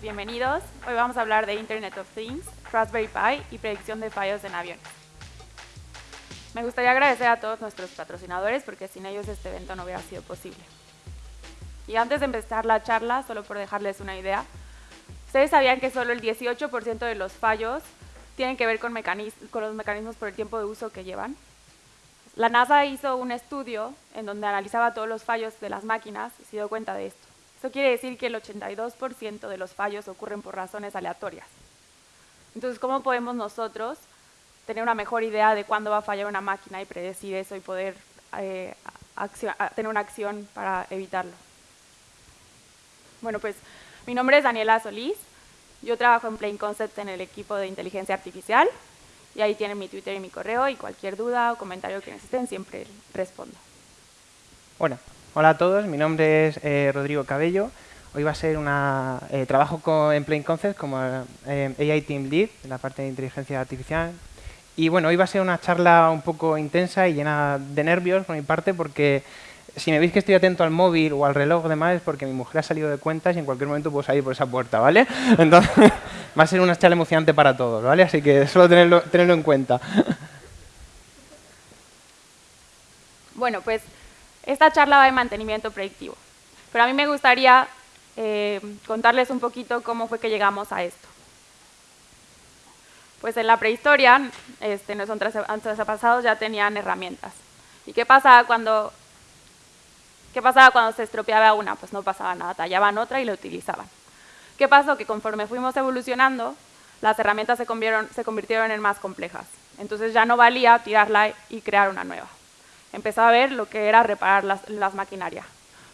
bienvenidos. Hoy vamos a hablar de Internet of Things, Raspberry Pi y predicción de fallos en aviones. Me gustaría agradecer a todos nuestros patrocinadores porque sin ellos este evento no hubiera sido posible. Y antes de empezar la charla, solo por dejarles una idea, ¿ustedes sabían que solo el 18% de los fallos tienen que ver con, con los mecanismos por el tiempo de uso que llevan? La NASA hizo un estudio en donde analizaba todos los fallos de las máquinas y se dio cuenta de esto. Eso quiere decir que el 82% de los fallos ocurren por razones aleatorias. Entonces, ¿cómo podemos nosotros tener una mejor idea de cuándo va a fallar una máquina y predecir eso y poder eh, tener una acción para evitarlo? Bueno, pues mi nombre es Daniela Solís. Yo trabajo en Plain Concepts en el equipo de inteligencia artificial. Y ahí tienen mi Twitter y mi correo y cualquier duda o comentario que necesiten siempre respondo. Bueno, hola a todos, mi nombre es eh, Rodrigo Cabello. Hoy va a ser un eh, trabajo con, en Plain Concepts como eh, AI Team Lead, en la parte de inteligencia artificial. Y bueno, hoy va a ser una charla un poco intensa y llena de nervios por mi parte porque si me veis que estoy atento al móvil o al reloj demás es porque mi mujer ha salido de cuentas y en cualquier momento puedo salir por esa puerta, ¿vale? Entonces va a ser una charla emocionante para todos, ¿vale? Así que solo tenerlo, tenerlo en cuenta. Bueno, pues esta charla va de mantenimiento predictivo. Pero a mí me gustaría eh, contarles un poquito cómo fue que llegamos a esto. Pues en la prehistoria, este, nuestros antepasados ya tenían herramientas. ¿Y qué pasaba cuando ¿Qué pasaba cuando se estropeaba una? Pues no pasaba nada, tallaban otra y la utilizaban. ¿Qué pasó? Que conforme fuimos evolucionando, las herramientas se convirtieron, en más complejas. Entonces ya no valía tirarla y crear una nueva. Empezó a ver lo que era reparar las, maquinarias.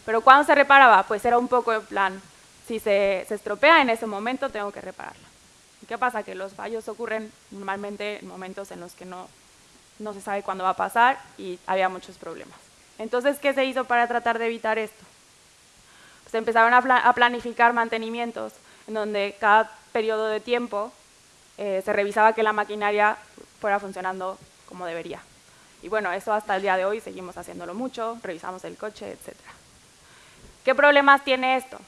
Pero cuando se reparaba, pues era un poco en plan, si se, estropea en ese momento, tengo que repararla. ¿Y qué pasa? Que los fallos ocurren normalmente en momentos en los que no, no se sabe cuándo va a pasar y había muchos problemas. Entonces, ¿qué se hizo para tratar de evitar esto? Pues empezaron a, planificar mantenimientos en donde cada periodo de tiempo eh, se revisaba que la maquinaria fuera funcionando como debería. Y bueno, eso hasta el día de hoy seguimos haciéndolo mucho, revisamos el coche, etc. ¿Qué problemas tiene esto?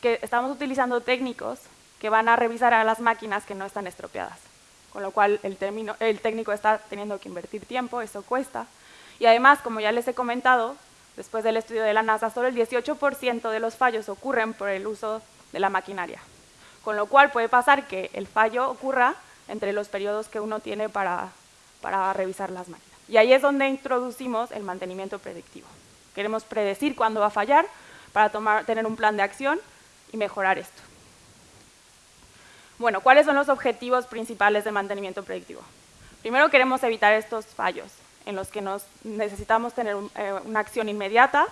Que estamos utilizando técnicos que van a revisar a las máquinas que no están estropeadas, con lo cual el, el técnico está teniendo que invertir tiempo, eso cuesta, y además, como ya les he comentado, después del estudio de la NASA, solo el 18% de los fallos ocurren por el uso de la maquinaria. Con lo cual puede pasar que el fallo ocurra entre los periodos que uno tiene para revisar las máquinas. Y ahí es donde introducimos el mantenimiento predictivo. Queremos predecir cuándo va a fallar para tomar, tener un plan de acción y mejorar esto. Bueno, ¿cuáles son los objetivos principales de mantenimiento predictivo? Primero queremos evitar estos fallos en los que nos necesitamos tener eh, una acción inmediata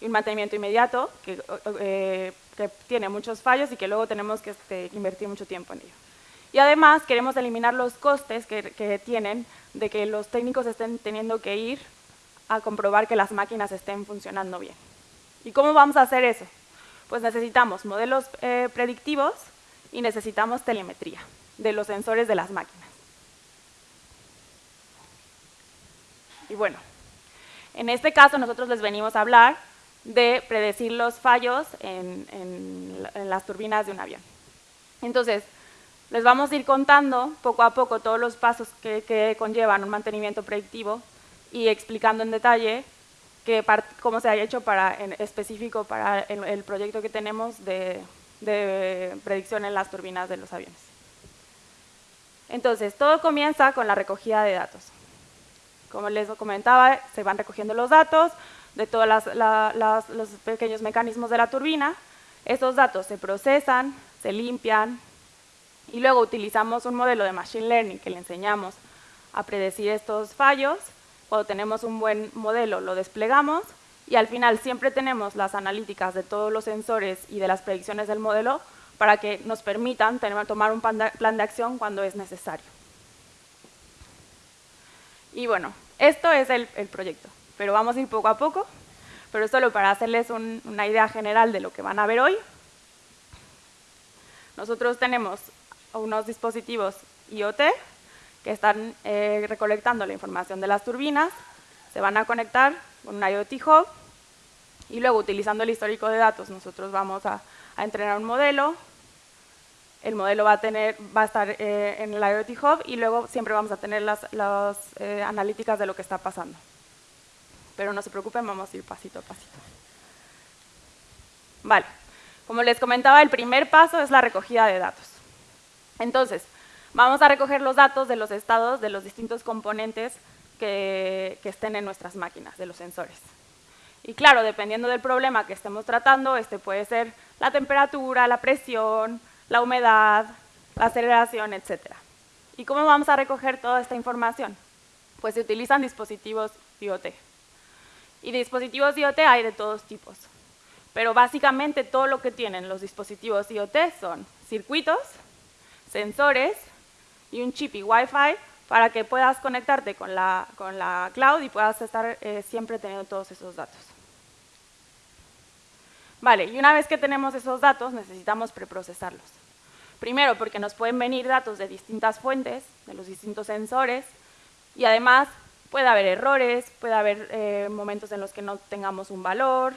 y un mantenimiento inmediato que, eh, que, tiene muchos fallos y que luego tenemos que este, invertir mucho tiempo en ello. Y además queremos eliminar los costes que, tienen de que los técnicos estén teniendo que ir a comprobar que las máquinas estén funcionando bien. ¿Y cómo vamos a hacer eso? Pues necesitamos modelos eh, predictivos y necesitamos telemetría de los sensores de las máquinas. Y bueno, en este caso nosotros les venimos a hablar de predecir los fallos en, las turbinas de un avión. Entonces, les vamos a ir contando poco a poco todos los pasos que, conllevan un mantenimiento predictivo y explicando en detalle cómo se ha hecho en específico para el, proyecto que tenemos de, predicción en las turbinas de los aviones. Entonces, todo comienza con la recogida de datos. Como les comentaba, se van recogiendo los datos de todos los pequeños mecanismos de la turbina. Esos datos se procesan, se limpian y luego utilizamos un modelo de Machine Learning que le enseñamos a predecir estos fallos. Cuando tenemos un buen modelo lo desplegamos y al final siempre tenemos las analíticas de todos los sensores y de las predicciones del modelo para que nos permitan tomar un plan de acción cuando es necesario. Y bueno, esto es el, proyecto, pero vamos a ir poco a poco, pero solo para hacerles una idea general de lo que van a ver hoy. Nosotros tenemos unos dispositivos IoT que están eh, recolectando la información de las turbinas, se van a conectar con un IoT Hub y luego utilizando el histórico de datos nosotros vamos a, entrenar un modelo el modelo va a, tener, va a estar eh, en el IoT Hub y luego siempre vamos a tener las, eh, analíticas de lo que está pasando. Pero no se preocupen, vamos a ir pasito a pasito. Vale, como les comentaba, el primer paso es la recogida de datos. Entonces, vamos a recoger los datos de los estados de los distintos componentes que, estén en nuestras máquinas, de los sensores. Y claro, dependiendo del problema que estemos tratando, este puede ser la temperatura, la presión, la humedad, la aceleración, etc. ¿Y cómo vamos a recoger toda esta información? Pues se utilizan dispositivos IoT. Y dispositivos IoT hay de todos tipos. Pero básicamente todo lo que tienen los dispositivos IoT son circuitos, sensores y un chip y Wi-Fi para que puedas conectarte con la, con la cloud y puedas estar eh, siempre teniendo todos esos datos. Vale, y una vez que tenemos esos datos, necesitamos preprocesarlos. Primero, porque nos pueden venir datos de distintas fuentes, de los distintos sensores, y además puede haber errores, puede haber eh, momentos en los que no tengamos un valor,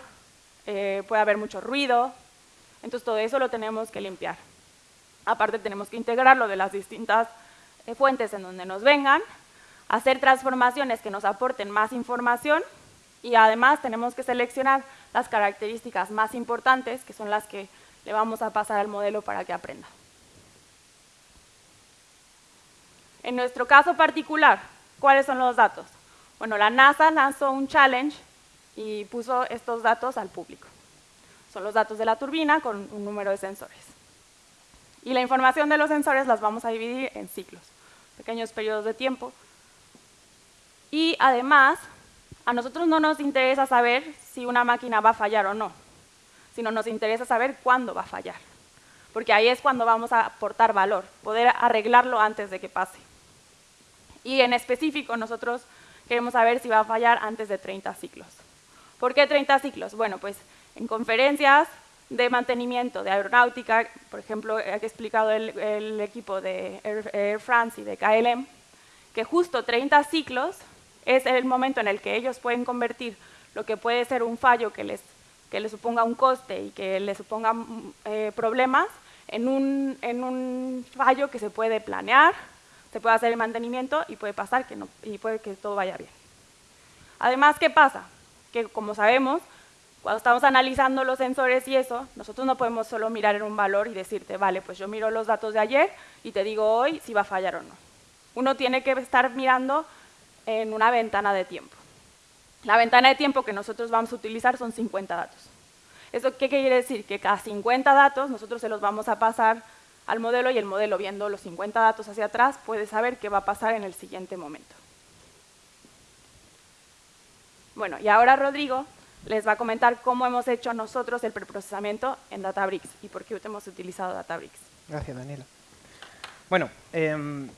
eh, puede haber mucho ruido, entonces todo eso lo tenemos que limpiar. Aparte tenemos que integrarlo de las distintas eh, fuentes en donde nos vengan, hacer transformaciones que nos aporten más información y además tenemos que seleccionar las características más importantes, que son las que le vamos a pasar al modelo para que aprenda. En nuestro caso particular, ¿cuáles son los datos? Bueno, la NASA lanzó un challenge y puso estos datos al público. Son los datos de la turbina con un número de sensores. Y la información de los sensores las vamos a dividir en ciclos, pequeños periodos de tiempo. Y además, a nosotros no nos interesa saber si una máquina va a fallar o no, sino nos interesa saber cuándo va a fallar. Porque ahí es cuando vamos a aportar valor, poder arreglarlo antes de que pase. Y en específico, nosotros queremos saber si va a fallar antes de 30 ciclos. ¿Por qué 30 ciclos? Bueno, pues en conferencias de mantenimiento de aeronáutica, por ejemplo, he explicado el, equipo de Air France y de KLM, que justo 30 ciclos es el momento en el que ellos pueden convertir lo que puede ser un fallo que les, que les suponga un coste y que les suponga mm, eh, problemas en un, en un fallo que se puede planear, se puede hacer el mantenimiento y puede pasar que no, y puede que todo vaya bien. Además, ¿qué pasa? Que como sabemos, cuando estamos analizando los sensores y eso, nosotros no podemos solo mirar en un valor y decirte, vale, pues yo miro los datos de ayer y te digo hoy si va a fallar o no. Uno tiene que estar mirando en una ventana de tiempo. La ventana de tiempo que nosotros vamos a utilizar son 50 datos. ¿Eso qué quiere decir? Que cada 50 datos nosotros se los vamos a pasar al modelo y el modelo, viendo los 50 datos hacia atrás, puede saber qué va a pasar en el siguiente momento. Bueno, y ahora Rodrigo les va a comentar cómo hemos hecho nosotros el preprocesamiento en Databricks y por qué hemos utilizado Databricks. Gracias, Daniela. Bueno, em,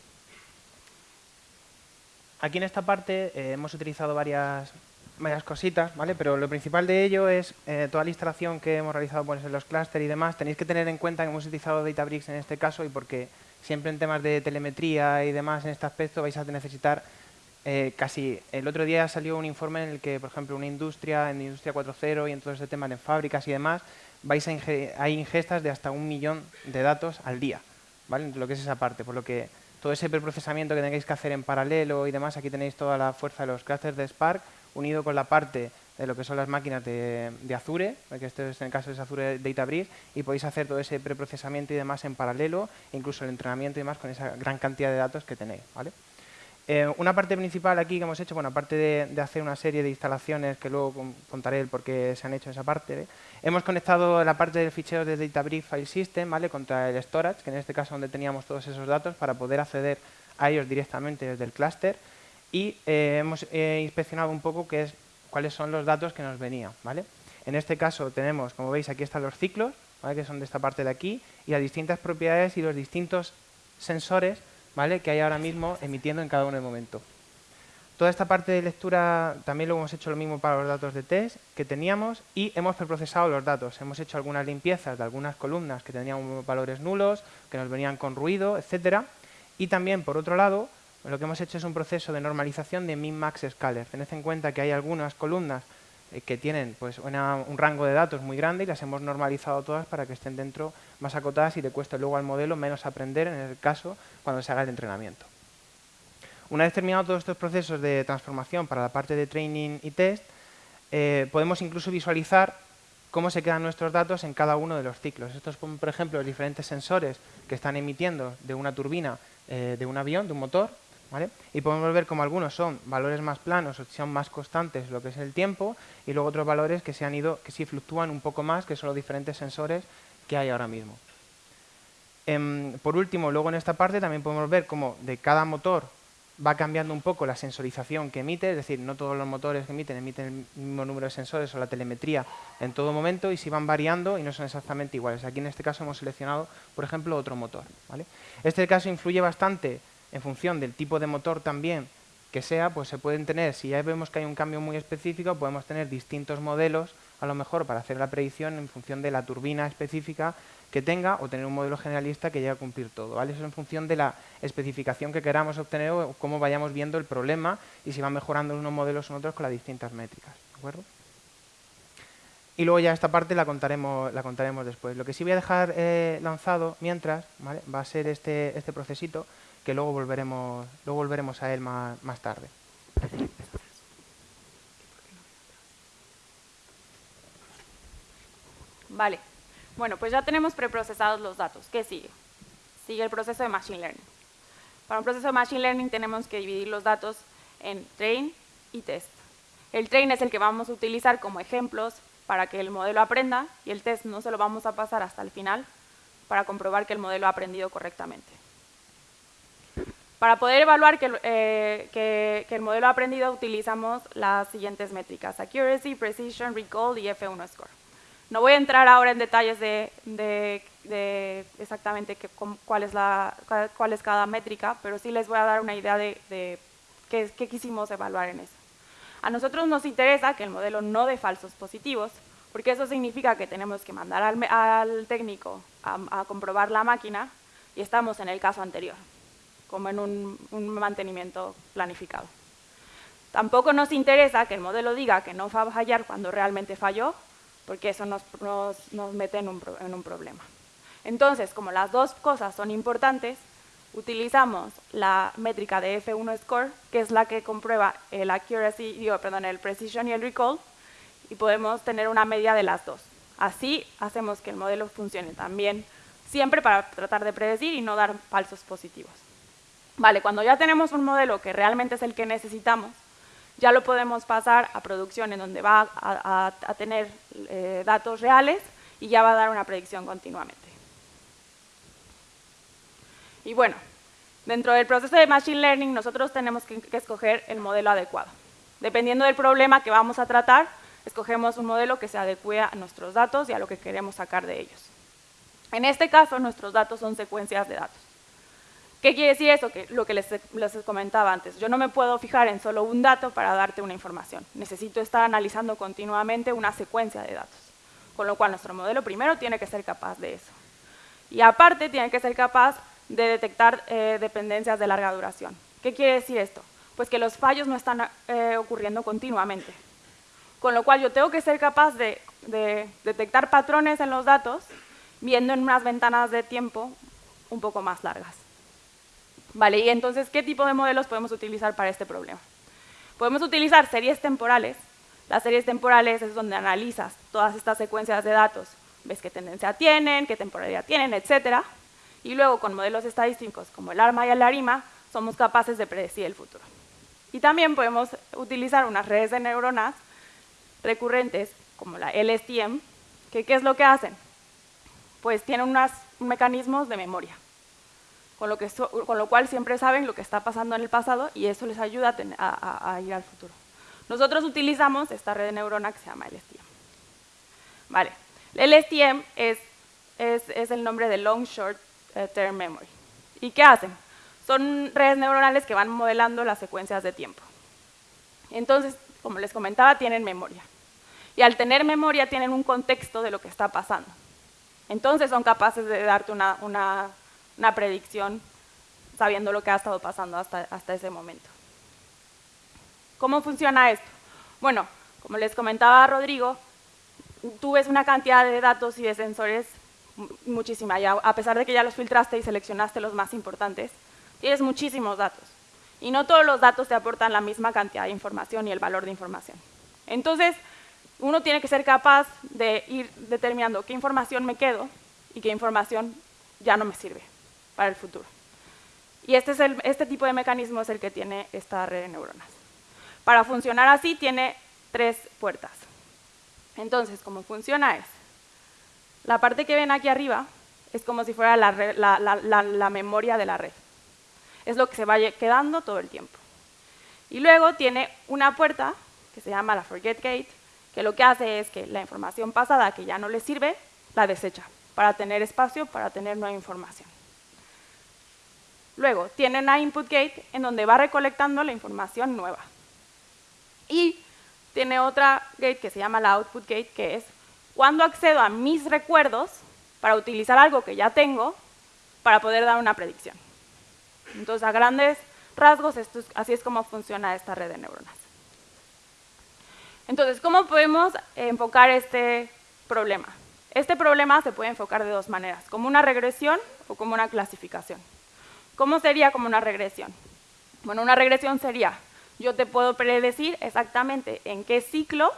aquí en esta parte eh, hemos utilizado varias, varias cositas, ¿vale? Pero lo principal de ello es eh, toda la instalación que hemos realizado pues, en los clústeres y demás. Tenéis que tener en cuenta que hemos utilizado Databricks en este caso y porque siempre en temas de telemetría y demás en este aspecto vais a necesitar eh, casi... El otro día salió un informe en el que, por ejemplo, una industria, en Industria 4.0 y en todo ese tema de fábricas y demás, vais a hay ingestas de hasta un millón de datos al día, ¿vale? Lo que es esa parte, por lo que todo ese preprocesamiento que tengáis que hacer en paralelo y demás, aquí tenéis toda la fuerza de los clusters de Spark, unido con la parte de lo que son las máquinas de, Azure, que este es en el caso de Azure Databricks, y podéis hacer todo ese preprocesamiento y demás en paralelo, incluso el entrenamiento y demás con esa gran cantidad de datos que tenéis. ¿vale? Eh, una parte principal aquí que hemos hecho, bueno, aparte de, hacer una serie de instalaciones que luego contaré el por qué se han hecho esa parte, hemos conectado la parte del fichero de Databricks File System ¿vale? contra el storage, que en este caso donde teníamos todos esos datos, para poder acceder a ellos directamente desde el clúster. Y eh, hemos eh, inspeccionado un poco qué es, cuáles son los datos que nos venían. ¿vale? En este caso tenemos, como veis, aquí están los ciclos, que son de esta parte de aquí, y las distintas propiedades y los distintos sensores ¿vale? que hay ahora mismo emitiendo en cada uno de momento. Toda esta parte de lectura también lo hemos hecho lo mismo para los datos de test que teníamos y hemos preprocesado los datos. Hemos hecho algunas limpiezas de algunas columnas que tenían valores nulos, que nos venían con ruido, etcétera. Y también, por otro lado, lo que hemos hecho es un proceso de normalización de min-max scaler. Tened en cuenta que hay algunas columnas que tienen pues, un rango de datos muy grande y las hemos normalizado todas para que estén dentro más acotadas y le cueste luego al modelo menos aprender en el caso cuando se haga el entrenamiento. Una vez terminados todos estos procesos de transformación para la parte de training y test, eh, podemos incluso visualizar cómo se quedan nuestros datos en cada uno de los ciclos. Estos son, por ejemplo, los diferentes sensores que están emitiendo de una turbina eh, de un avión, de un motor, y podemos ver cómo algunos son valores más planos o son más constantes lo que es el tiempo y luego otros valores que se han ido, que sí fluctúan un poco más, que son los diferentes sensores que hay ahora mismo. Em, por último, luego en esta parte también podemos ver cómo de cada motor va cambiando un poco la sensorización que emite, es decir, no todos los motores que emiten emiten el mismo número de sensores o la telemetría en todo momento y si van variando y no son exactamente iguales. Aquí en este caso hemos seleccionado, por ejemplo, otro motor. Este caso influye bastante en función del tipo de motor también que sea, pues se pueden tener, si ya vemos que hay un cambio muy específico, podemos tener distintos modelos, a lo mejor para hacer la predicción en función de la turbina específica que tenga o tener un modelo generalista que llegue a cumplir todo. ¿vale? Eso en función de la especificación que queramos obtener o cómo vayamos viendo el problema y si van mejorando unos modelos o otros con las distintas métricas. ¿de acuerdo? Y luego ya esta parte la contaremos, la contaremos después. Lo que sí voy a dejar eh, lanzado mientras va a ser este, este procesito que luego volveremos, luego volveremos a él más, más tarde. Vale. Bueno, pues ya tenemos preprocesados los datos. ¿Qué sigue? Sigue el proceso de Machine Learning. Para un proceso de Machine Learning tenemos que dividir los datos en train y test. El train es el que vamos a utilizar como ejemplos para que el modelo aprenda y el test no se lo vamos a pasar hasta el final para comprobar que el modelo ha aprendido correctamente. Para poder evaluar eh, que, el modelo aprendido utilizamos las siguientes métricas, accuracy, precision, recall y F1 score. No voy a entrar ahora en detalles de, exactamente cuál, es cada métrica, pero sí les voy a dar una idea de, qué, quisimos evaluar en eso. A nosotros nos interesa que el modelo no dé falsos positivos, porque eso significa que tenemos que mandar al, técnico a comprobar la máquina y estamos en el caso anterior como en un, mantenimiento planificado. Tampoco nos interesa que el modelo diga que no va a fallar cuando realmente falló, porque eso nos, mete en un, en un, problema. Entonces, como las dos cosas son importantes, utilizamos la métrica de F1 score, que es la que comprueba el accuracy, digo, perdón, el precision y el recall, y podemos tener una media de las dos. Así hacemos que el modelo funcione también, siempre para tratar de predecir y no dar falsos positivos. Vale, cuando ya tenemos un modelo que realmente es el que necesitamos, ya lo podemos pasar a producción en donde va a, tener eh, datos reales y ya va a dar una predicción continuamente. Y bueno, dentro del proceso de Machine Learning nosotros tenemos que, que escoger el modelo adecuado. Dependiendo del problema que vamos a tratar, escogemos un modelo que se adecue a nuestros datos y a lo que queremos sacar de ellos. En este caso, nuestros datos son secuencias de datos. ¿Qué quiere decir eso? Que lo que les, comentaba antes, yo no me puedo fijar en solo un dato para darte una información. Necesito estar analizando continuamente una secuencia de datos. Con lo cual, nuestro modelo primero tiene que ser capaz de eso. Y aparte, tiene que ser capaz de detectar eh, dependencias de larga duración. ¿Qué quiere decir esto? Pues que los fallos no están eh, ocurriendo continuamente. Con lo cual, yo tengo que ser capaz de detectar patrones en los datos viendo en unas ventanas de tiempo un poco más largas. Vale, y entonces, ¿qué tipo de modelos podemos utilizar para este problema? Podemos utilizar series temporales. Las series temporales es donde analizas todas estas secuencias de datos. Ves qué tendencia tienen, qué temporalidad tienen, etc. Y luego, con modelos estadísticos como el ARMA y el ARIMA, somos capaces de predecir el futuro. Y también podemos utilizar unas redes de neuronas recurrentes, como la LSTM, que ¿qué es lo que hacen? Pues tienen unos mecanismos de memoria con lo, que con lo cual siempre saben lo que está pasando en el pasado y eso les ayuda a, ir al futuro. Nosotros utilizamos esta red de neurona que se llama LSTM. Vale, el LSTM es, es, el nombre de Long Short eh, Term Memory. ¿Y qué hacen? Son redes neuronales que van modelando las secuencias de tiempo. Entonces, como les comentaba, tienen memoria. Y al tener memoria tienen un contexto de lo que está pasando. Entonces son capaces de darte una, una una predicción sabiendo lo que ha estado pasando hasta, hasta ese momento. ¿Cómo funciona esto? Bueno, Como les comentaba Rodrigo, tú ves una cantidad de datos y de sensores muchísima, ya, a pesar de que ya los filtraste y seleccionaste los más importantes, tienes muchísimos datos. Y no todos los datos te aportan la misma cantidad de información y el valor de información. Entonces, uno tiene que ser capaz de ir determinando qué información me quedo y qué información ya no me sirve para el futuro. Y este, es este tipo de mecanismo es el que tiene esta red de neuronas. Para funcionar así tiene tres puertas. Entonces, ¿cómo funciona es, la parte que ven aquí arriba es como si fuera la, memoria de la red. Es lo que se va quedando todo el tiempo. Y luego tiene una puerta que se llama la forget gate, que lo que hace es que la información pasada que ya no le sirve, la desecha, para tener espacio, para tener nueva información. Luego, tiene una input gate en donde va recolectando la información nueva. Y tiene otra gate que se llama la output gate, que es cuando accedo a mis recuerdos para utilizar algo que ya tengo para poder dar una predicción. Entonces, a grandes rasgos, así es como funciona esta red de neuronas. Entonces, ¿cómo podemos enfocar este problema? Este problema se puede enfocar de dos maneras, como una regresión o como una clasificación. ¿Cómo sería como una regresión? Bueno, una regresión sería, yo te puedo predecir exactamente en qué ciclo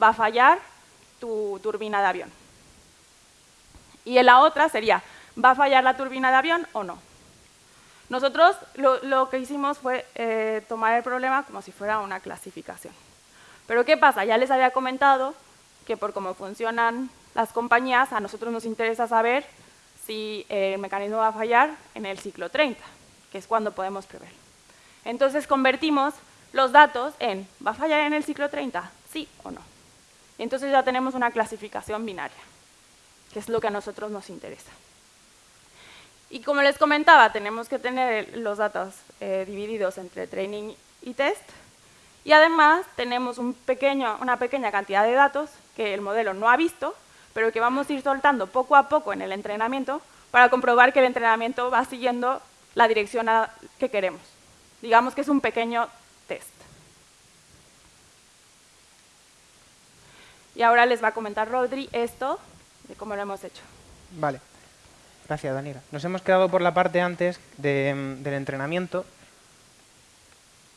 va a fallar tu turbina de avión. Y en la otra sería, ¿va a fallar la turbina de avión o no? Nosotros lo, que hicimos fue eh, tomar el problema como si fuera una clasificación. Pero ¿qué pasa? Ya les había comentado que por cómo funcionan las compañías, a nosotros nos interesa saber si el mecanismo va a fallar en el ciclo 30, que es cuando podemos prever. Entonces convertimos los datos en, ¿va a fallar en el ciclo 30? ¿Sí o no? entonces ya tenemos una clasificación binaria, que es lo que a nosotros nos interesa. Y como les comentaba, tenemos que tener los datos eh, divididos entre training y test, y además tenemos una pequeña cantidad de datos que el modelo no ha visto, pero que vamos a ir soltando poco a poco en el entrenamiento para comprobar que el entrenamiento va siguiendo la dirección que queremos. Digamos que es un pequeño test. Y ahora les va a comentar Rodri esto de cómo lo hemos hecho. Vale. Gracias, Daniela. Nos hemos quedado por la parte antes del entrenamiento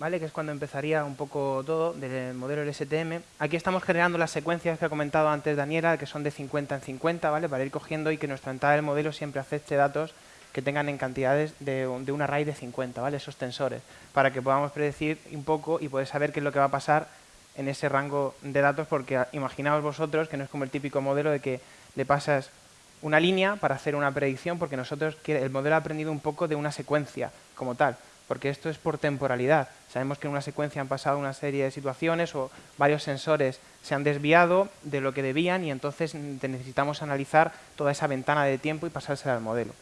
¿vale? que es cuando empezaría un poco todo del modelo LSTM. Aquí estamos generando las secuencias que ha comentado antes Daniela, que son de 50 en 50, ¿vale? para ir cogiendo y que nuestra entrada del modelo siempre acepte datos que tengan en cantidades de, de un array de 50, ¿vale? esos tensores, para que podamos predecir un poco y poder saber qué es lo que va a pasar en ese rango de datos, porque imaginaos vosotros que no es como el típico modelo de que le pasas una línea para hacer una predicción, porque nosotros el modelo ha aprendido un poco de una secuencia como tal porque esto es por temporalidad. Sabemos que en una secuencia han pasado una serie de situaciones o varios sensores se han desviado de lo que debían y entonces necesitamos analizar toda esa ventana de tiempo y pasársela al modelo.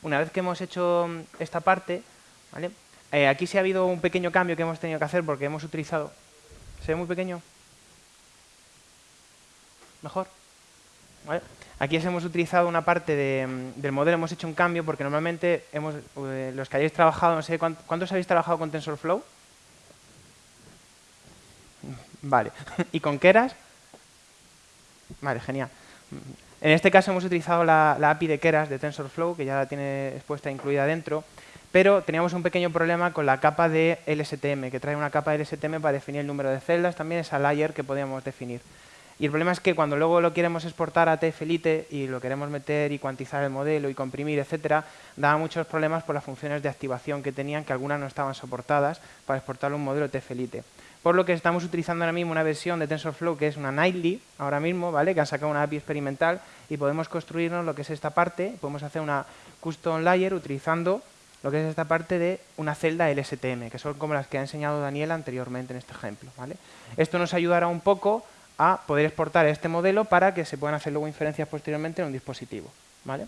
Una vez que hemos hecho esta parte, eh, aquí sí ha habido un pequeño cambio que hemos tenido que hacer porque hemos utilizado... ¿Se ve muy pequeño? ¿Mejor? ¿Vale? Aquí hemos utilizado una parte mm, del modelo, hemos hecho un cambio porque normalmente hemos, eh, los que hayáis trabajado, no sé, ¿cuántos habéis trabajado con TensorFlow? Vale. ¿Y con Keras? Vale, genial. En este caso hemos utilizado la, API de Keras de TensorFlow, que ya la tiene expuesta incluida dentro, pero teníamos un pequeño problema con la capa de LSTM, que trae una capa de LSTM para definir el número de celdas, también esa layer que podíamos definir. Y el problema es que cuando luego lo queremos exportar a TFLite y lo queremos meter y cuantizar el modelo y comprimir, etcétera, daba muchos problemas por las funciones de activación que tenían, que algunas no estaban soportadas para exportar un modelo TFLite. Por lo que estamos utilizando ahora mismo una versión de TensorFlow que es una Nightly, ahora mismo, ¿vale? que han sacado una API experimental y podemos construirnos lo que es esta parte, podemos hacer una custom layer utilizando lo que es esta parte de una celda LSTM, que son como las que ha enseñado Daniel anteriormente en este ejemplo. ¿vale? Esto nos ayudará un poco a poder exportar este modelo para que se puedan hacer luego inferencias posteriormente en un dispositivo. ¿vale?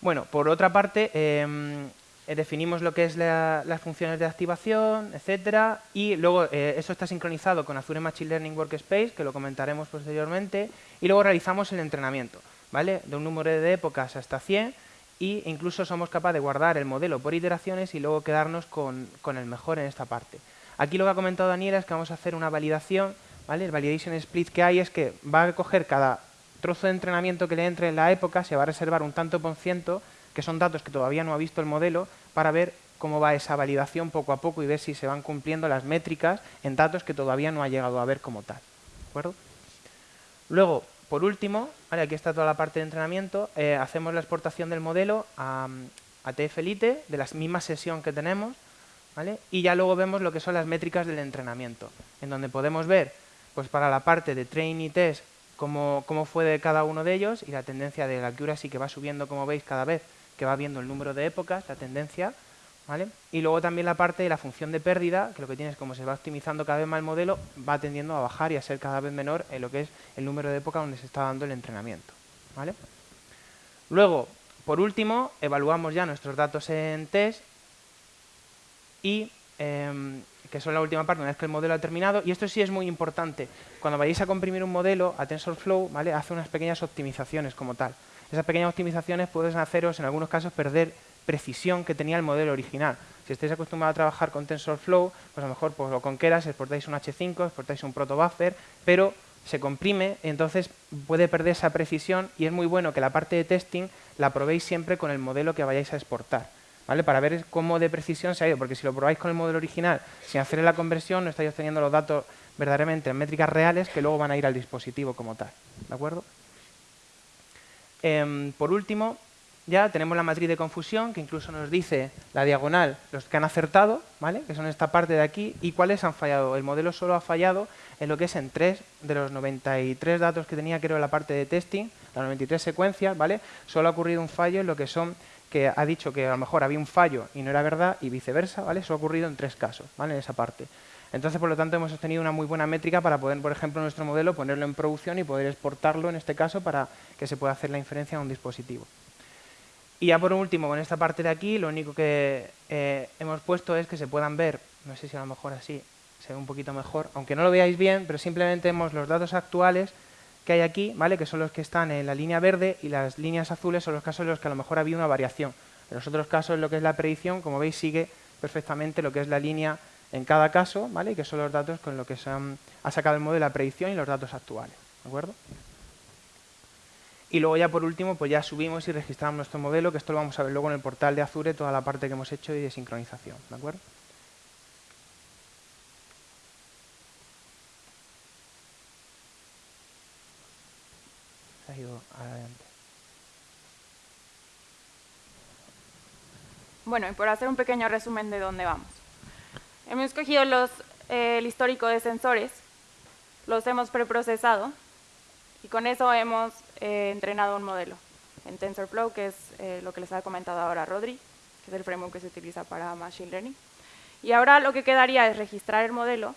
Bueno, por otra parte, em, eh, definimos lo que es las funciones de activación, etcétera, y luego eh, eso está sincronizado con Azure Machine Learning Workspace, que lo comentaremos posteriormente, y luego realizamos el entrenamiento, ¿vale? De un número de épocas hasta 100, e incluso somos capaces de guardar el modelo por iteraciones y luego quedarnos con, con el mejor en esta parte. Aquí lo que ha comentado Daniela es que vamos a hacer una validación, ¿vale? El validation split que hay es que va a coger cada trozo de entrenamiento que le entre en la época, se va a reservar un tanto por ciento, que son datos que todavía no ha visto el modelo, para ver cómo va esa validación poco a poco y ver si se van cumpliendo las métricas en datos que todavía no ha llegado a ver como tal. ¿De acuerdo? Luego, por último, aquí está toda la parte de entrenamiento, eh, hacemos la exportación del modelo a, a TF-Lite de la misma sesión que tenemos, ¿vale? y ya luego vemos lo que son las métricas del entrenamiento, en donde podemos ver pues para la parte de train y test cómo, cómo fue de cada uno de ellos y la tendencia de la accuracy que va subiendo, como veis, cada vez que va viendo el número de épocas, la tendencia, ¿vale? Y luego también la parte de la función de pérdida, que lo que tiene es como se va optimizando cada vez más el modelo, va tendiendo a bajar y a ser cada vez menor en lo que es el número de épocas donde se está dando el entrenamiento, ¿vale? Luego, por último, evaluamos ya nuestros datos en test y em, que son la última parte, una vez que el modelo ha terminado, y esto sí es muy importante. Cuando vayáis a comprimir un modelo a TensorFlow, ¿vale? hace unas pequeñas optimizaciones como tal. Esas pequeñas optimizaciones pueden haceros, en algunos casos, perder precisión que tenía el modelo original. Si estáis acostumbrados a trabajar con TensorFlow, pues a lo mejor pues, lo con Keras exportáis un H5, exportáis un protobuffer, pero se comprime, entonces puede perder esa precisión y es muy bueno que la parte de testing la probéis siempre con el modelo que vayáis a exportar. Para ver cómo de precisión se ha ido, porque si lo probáis con el modelo original sin hacer la conversión, no estáis obteniendo los datos verdaderamente en métricas reales que luego van a ir al dispositivo como tal, ¿de acuerdo? Em, por último, ya tenemos la matriz de confusión, que incluso nos dice la diagonal, los que han acertado, ¿vale? que son esta parte de aquí, y cuáles han fallado. El modelo solo ha fallado en lo que es en tres de los 93 datos que tenía, creo, en la parte de testing, las 93 secuencias, ¿vale? Solo ha ocurrido un fallo en lo que son que ha dicho que a lo mejor había un fallo y no era verdad y viceversa, ¿vale? Eso ha ocurrido en tres casos, ¿vale? En esa parte. Entonces, por lo tanto, hemos obtenido una muy buena métrica para poder, por ejemplo, nuestro modelo ponerlo en producción y poder exportarlo, en este caso, para que se pueda hacer la inferencia en un dispositivo. Y ya por último, con esta parte de aquí, lo único que eh, hemos puesto es que se puedan ver, no sé si a lo mejor así se ve un poquito mejor, aunque no lo veáis bien, pero simplemente vemos los datos actuales que hay aquí, ¿vale? que son los que están en la línea verde y las líneas azules son los casos en los que a lo mejor había una variación. En los otros casos, lo que es la predicción, como veis, sigue perfectamente lo que es la línea en cada caso, ¿vale? que son los datos con los que se ha sacado el modelo de la predicción y los datos actuales. ¿De acuerdo? Y luego ya por último, pues ya subimos y registramos nuestro modelo, que esto lo vamos a ver luego en el portal de Azure, toda la parte que hemos hecho y de sincronización. ¿De acuerdo? Bueno, y por hacer un pequeño resumen de dónde vamos. Hemos escogido los, eh, el histórico de sensores, los hemos preprocesado y con eso hemos eh, entrenado un modelo en TensorFlow, que es eh, lo que les ha comentado ahora Rodri, que es el framework que se utiliza para Machine Learning. Y ahora lo que quedaría es registrar el modelo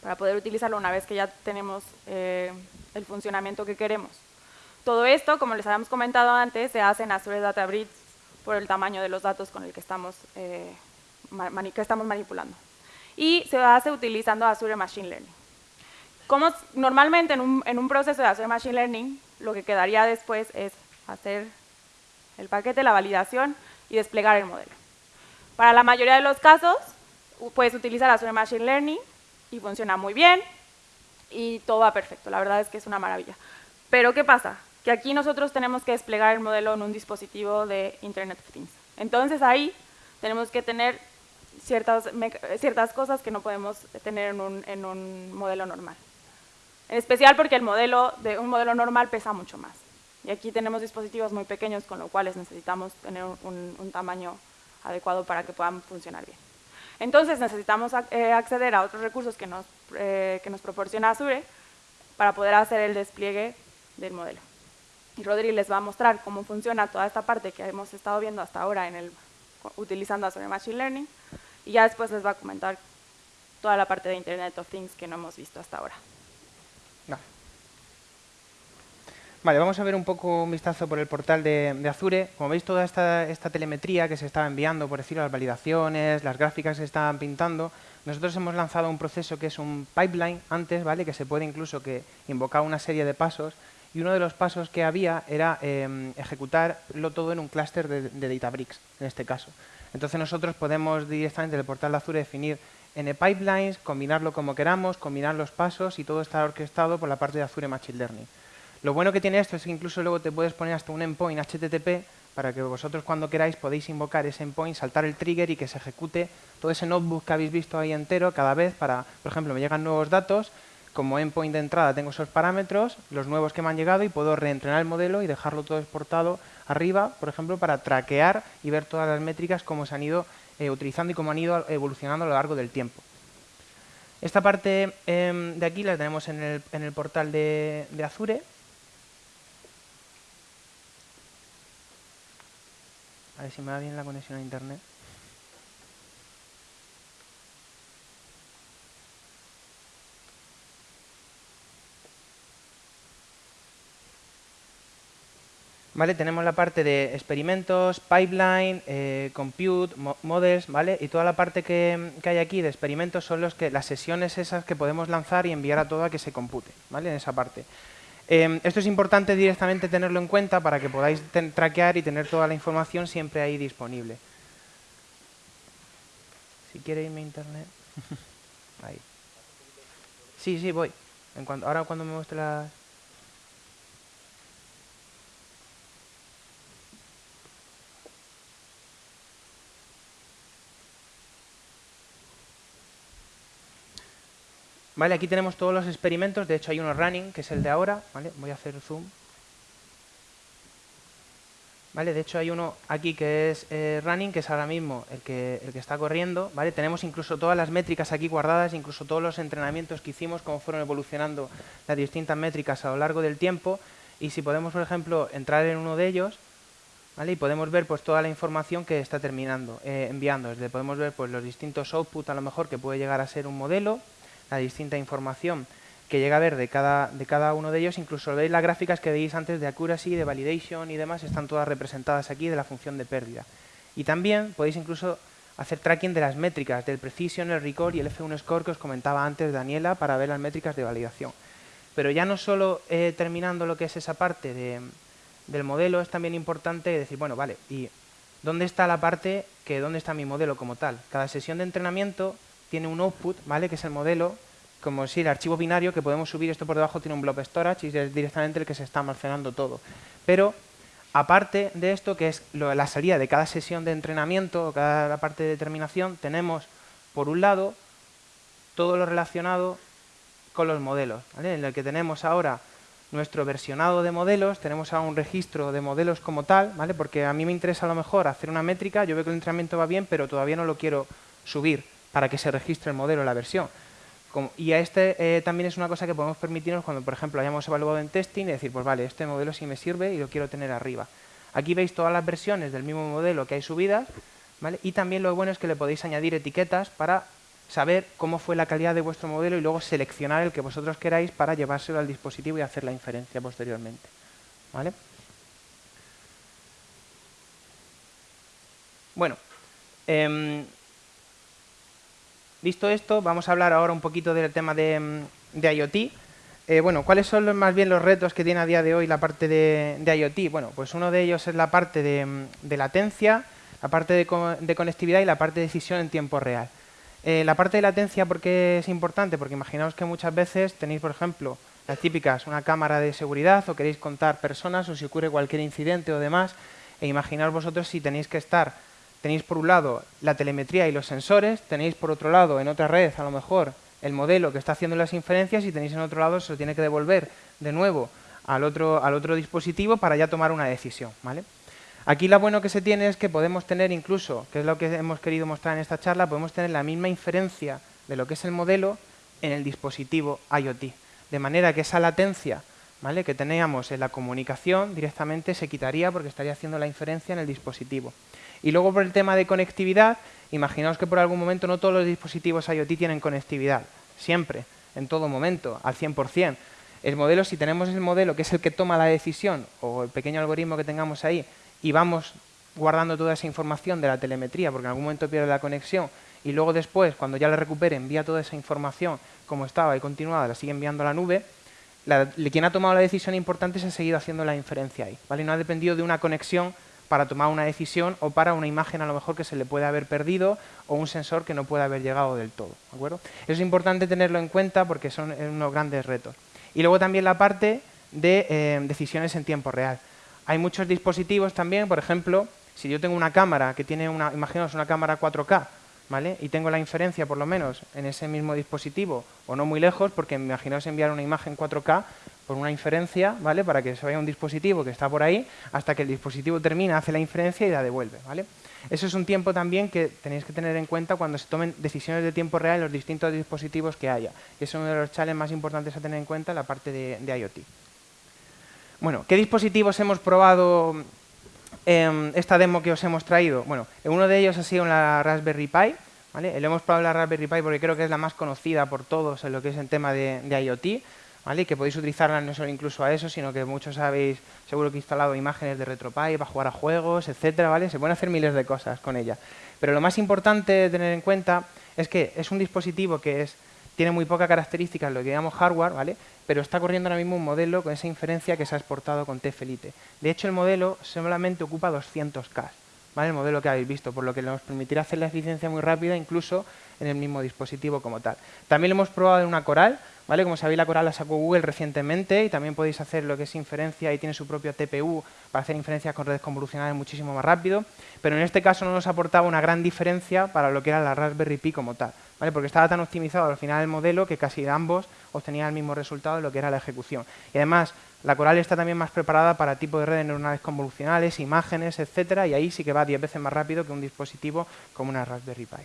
para poder utilizarlo una vez que ya tenemos el funcionamiento que queremos. Todo esto, como les habíamos comentado antes, se hace en Azure Databricks por el tamaño de los datos con el que estamos, eh, que estamos manipulando. Y se hace utilizando Azure Machine Learning. Como normalmente en un, en un proceso de Azure Machine Learning, lo que quedaría después es hacer el paquete, la validación y desplegar el modelo. Para la mayoría de los casos, puedes utilizar Azure Machine Learning y funciona muy bien y todo va perfecto. La verdad es que es una maravilla. Pero, ¿qué pasa? Que aquí nosotros tenemos que desplegar el modelo en un dispositivo de Internet of Things. Entonces ahí tenemos que tener ciertas, ciertas cosas que no podemos tener en un, en un modelo normal. En especial porque el modelo de un modelo normal pesa mucho más. Y aquí tenemos dispositivos muy pequeños, con lo cual necesitamos tener un, tamaño adecuado para que puedan funcionar bien. Entonces necesitamos eh, acceder a otros recursos que nos, eh, que nos proporciona Azure para poder hacer el despliegue del modelo y Rodri les va a mostrar cómo funciona toda esta parte que hemos estado viendo hasta ahora en el, utilizando Azure Machine Learning y ya después les va a comentar toda la parte de Internet of Things que no hemos visto hasta ahora. Vale, vamos a ver un poco un vistazo por el portal de, Azure. Como veis, toda esta, esta, telemetría que se estaba enviando, por decirlo, las validaciones, las gráficas que se estaban pintando, nosotros hemos lanzado un proceso que es un pipeline antes, ¿vale? que se puede incluso que invocar una serie de pasos y uno de los pasos que había era eh, ejecutarlo todo en un clúster de, Databricks, en este caso. Entonces nosotros podemos directamente del portal de Azure definir N pipelines, combinarlo como queramos, combinar los pasos y todo está orquestado por la parte de Azure Machine Learning. Lo bueno que tiene esto es que incluso luego te puedes poner hasta un endpoint HTTP para que vosotros cuando queráis podéis invocar ese endpoint, saltar el trigger y que se ejecute todo ese notebook que habéis visto ahí entero cada vez para, por ejemplo, me llegan nuevos datos, como endpoint de entrada tengo esos parámetros, los nuevos que me han llegado y puedo reentrenar el modelo y dejarlo todo exportado arriba, por ejemplo, para traquear y ver todas las métricas cómo se han ido eh, utilizando y cómo han ido evolucionando a lo largo del tiempo. Esta parte em, de aquí la tenemos en el, portal de Azure, A ver si me va bien la conexión a internet. ¿Vale? Tenemos la parte de experimentos, pipeline, eh, compute, models, ¿vale? Y toda la parte que, que, hay aquí de experimentos son los que, las sesiones esas que podemos lanzar y enviar a todo a que se compute, ¿vale? En esa parte. Em, esto es importante directamente tenerlo en cuenta para que podáis traquear y tener toda la información siempre ahí disponible. Si quiere irme a internet. ahí. Sí, sí, voy. En cuanto, ahora cuando me muestre las... Vale, aquí tenemos todos los experimentos, de hecho hay uno running, que es el de ahora, ¿vale? Voy a hacer zoom. ¿Vale? De hecho hay uno aquí que es eh, running, que es ahora mismo el que, el que está corriendo, ¿vale? Tenemos incluso todas las métricas aquí guardadas, incluso todos los entrenamientos que hicimos, cómo fueron evolucionando las distintas métricas a lo largo del tiempo, y si podemos, por ejemplo, entrar en uno de ellos, ¿vale? Y podemos ver pues toda la información que está terminando, eh, enviando, desde podemos ver pues los distintos outputs a lo mejor que puede llegar a ser un modelo, la distinta información que llega a ver de cada, de cada uno de ellos, incluso veis las gráficas que veis antes de accuracy, de validation y demás, están todas representadas aquí de la función de pérdida. Y también podéis incluso hacer tracking de las métricas, del precision, el record y el F1 score que os comentaba antes Daniela para ver las métricas de validación. Pero ya no solo eh, terminando lo que es esa parte de, del modelo, es también importante decir, bueno, vale, ¿y dónde está la parte que dónde está mi modelo como tal? Cada sesión de entrenamiento tiene un output, ¿vale? Que es el modelo, como si el archivo binario que podemos subir, esto por debajo tiene un blob storage y es directamente el que se está almacenando todo. Pero aparte de esto, que es la salida de cada sesión de entrenamiento o cada parte de determinación, tenemos por un lado todo lo relacionado con los modelos, en el que tenemos ahora nuestro versionado de modelos, tenemos ahora un registro de modelos como tal, ¿vale? porque a mí me interesa a lo mejor hacer una métrica, yo veo que el entrenamiento va bien, pero todavía no lo quiero subir para que se registre el modelo, la versión. y a este eh, también es una cosa que podemos permitirnos cuando, por ejemplo, hayamos evaluado en testing y decir, pues vale, este modelo sí me sirve y lo quiero tener arriba. Aquí veis todas las versiones del mismo modelo que hay subidas, ¿vale? y también lo bueno es que le podéis añadir etiquetas para saber cómo fue la calidad de vuestro modelo y luego seleccionar el que vosotros queráis para llevárselo al dispositivo y hacer la inferencia posteriormente. ¿Vale? Bueno, eh, Visto esto, vamos a hablar ahora un poquito del tema de, mm, IoT. Eh, bueno, ¿cuáles son más bien los retos que tiene a día de hoy la parte de, IoT? Bueno, pues uno de ellos es la parte de, mm, latencia, la parte de, conectividad y la parte de decisión en tiempo real. Eh, la parte de latencia, ¿por qué es importante? Porque imaginaos que muchas veces tenéis, por ejemplo, las típicas, una cámara de seguridad o queréis contar personas o si ocurre cualquier incidente o demás, e imaginaos vosotros si tenéis que estar tenéis por un lado la telemetría y los sensores, tenéis por otro lado en otra red a lo mejor el modelo que está haciendo las inferencias y tenéis en otro lado se lo tiene que devolver de nuevo al otro, al otro dispositivo para ya tomar una decisión. ¿vale? Aquí lo bueno que se tiene es que podemos tener incluso, que es lo que hemos querido mostrar en esta charla, podemos tener la misma inferencia de lo que es el modelo en el dispositivo IoT. De manera que esa latencia ¿vale? que teníamos en la comunicación directamente se quitaría porque estaría haciendo la inferencia en el dispositivo. Y luego por el tema de conectividad, imaginaos que por algún momento no todos los dispositivos IoT tienen conectividad, siempre, en todo momento, al 100%. El modelo, si tenemos el modelo que es el que toma la decisión o el pequeño algoritmo que tengamos ahí y vamos guardando toda esa información de la telemetría porque en algún momento pierde la conexión y luego después, cuando ya la recupere, envía toda esa información como estaba y continuada, la sigue enviando a la nube, quien ha tomado la decisión importante se ha seguido haciendo la inferencia ahí. ¿vale? No ha dependido de una conexión para tomar una decisión o para una imagen a lo mejor que se le puede haber perdido o un sensor que no puede haber llegado del todo. ¿de acuerdo? Es importante tenerlo en cuenta porque son unos grandes retos. Y luego también la parte de eh, decisiones en tiempo real. Hay muchos dispositivos también, por ejemplo, si yo tengo una cámara que tiene una, imaginaos una cámara 4K, ¿vale? Y tengo la inferencia, por lo menos, en ese mismo dispositivo, o no muy lejos, porque imaginaos enviar una imagen 4K por una inferencia, ¿vale? Para que se vaya un dispositivo que está por ahí, hasta que el dispositivo termina, hace la inferencia y la devuelve, ¿vale? Eso es un tiempo también que tenéis que tener en cuenta cuando se tomen decisiones de tiempo real en los distintos dispositivos que haya. Y es uno de los challenges más importantes a tener en cuenta en la parte de, IoT. Bueno, ¿qué dispositivos hemos probado en esta demo que os hemos traído? Bueno, uno de ellos ha sido la Raspberry Pi. ¿vale? Le hemos probado la Raspberry Pi porque creo que es la más conocida por todos en lo que es el tema de, IoT. ¿Vale? que podéis utilizarla no solo incluso a eso, sino que muchos habéis seguro que instalado imágenes de RetroPie para jugar a juegos, etcétera, ¿vale? Se pueden hacer miles de cosas con ella. Pero lo más importante de tener en cuenta es que es un dispositivo que es tiene muy poca característica en lo que llamamos hardware, ¿vale? pero está corriendo ahora mismo un modelo con esa inferencia que se ha exportado con Tfelite. De hecho, el modelo solamente ocupa 200K, ¿vale? el modelo que habéis visto, por lo que nos permitirá hacer la eficiencia muy rápida, incluso en el mismo dispositivo como tal. También lo hemos probado en una Coral, ¿vale? Como sabéis, la Coral la sacó Google recientemente y también podéis hacer lo que es inferencia y tiene su propio TPU para hacer inferencias con redes convolucionales muchísimo más rápido, pero en este caso no nos aportaba una gran diferencia para lo que era la Raspberry Pi como tal, ¿vale? Porque estaba tan optimizado al final el modelo que casi ambos obtenían el mismo resultado de lo que era la ejecución. Y además, la Coral está también más preparada para tipo de redes neuronales convolucionales, imágenes, etcétera, y ahí sí que va 10 veces más rápido que un dispositivo como una Raspberry Pi.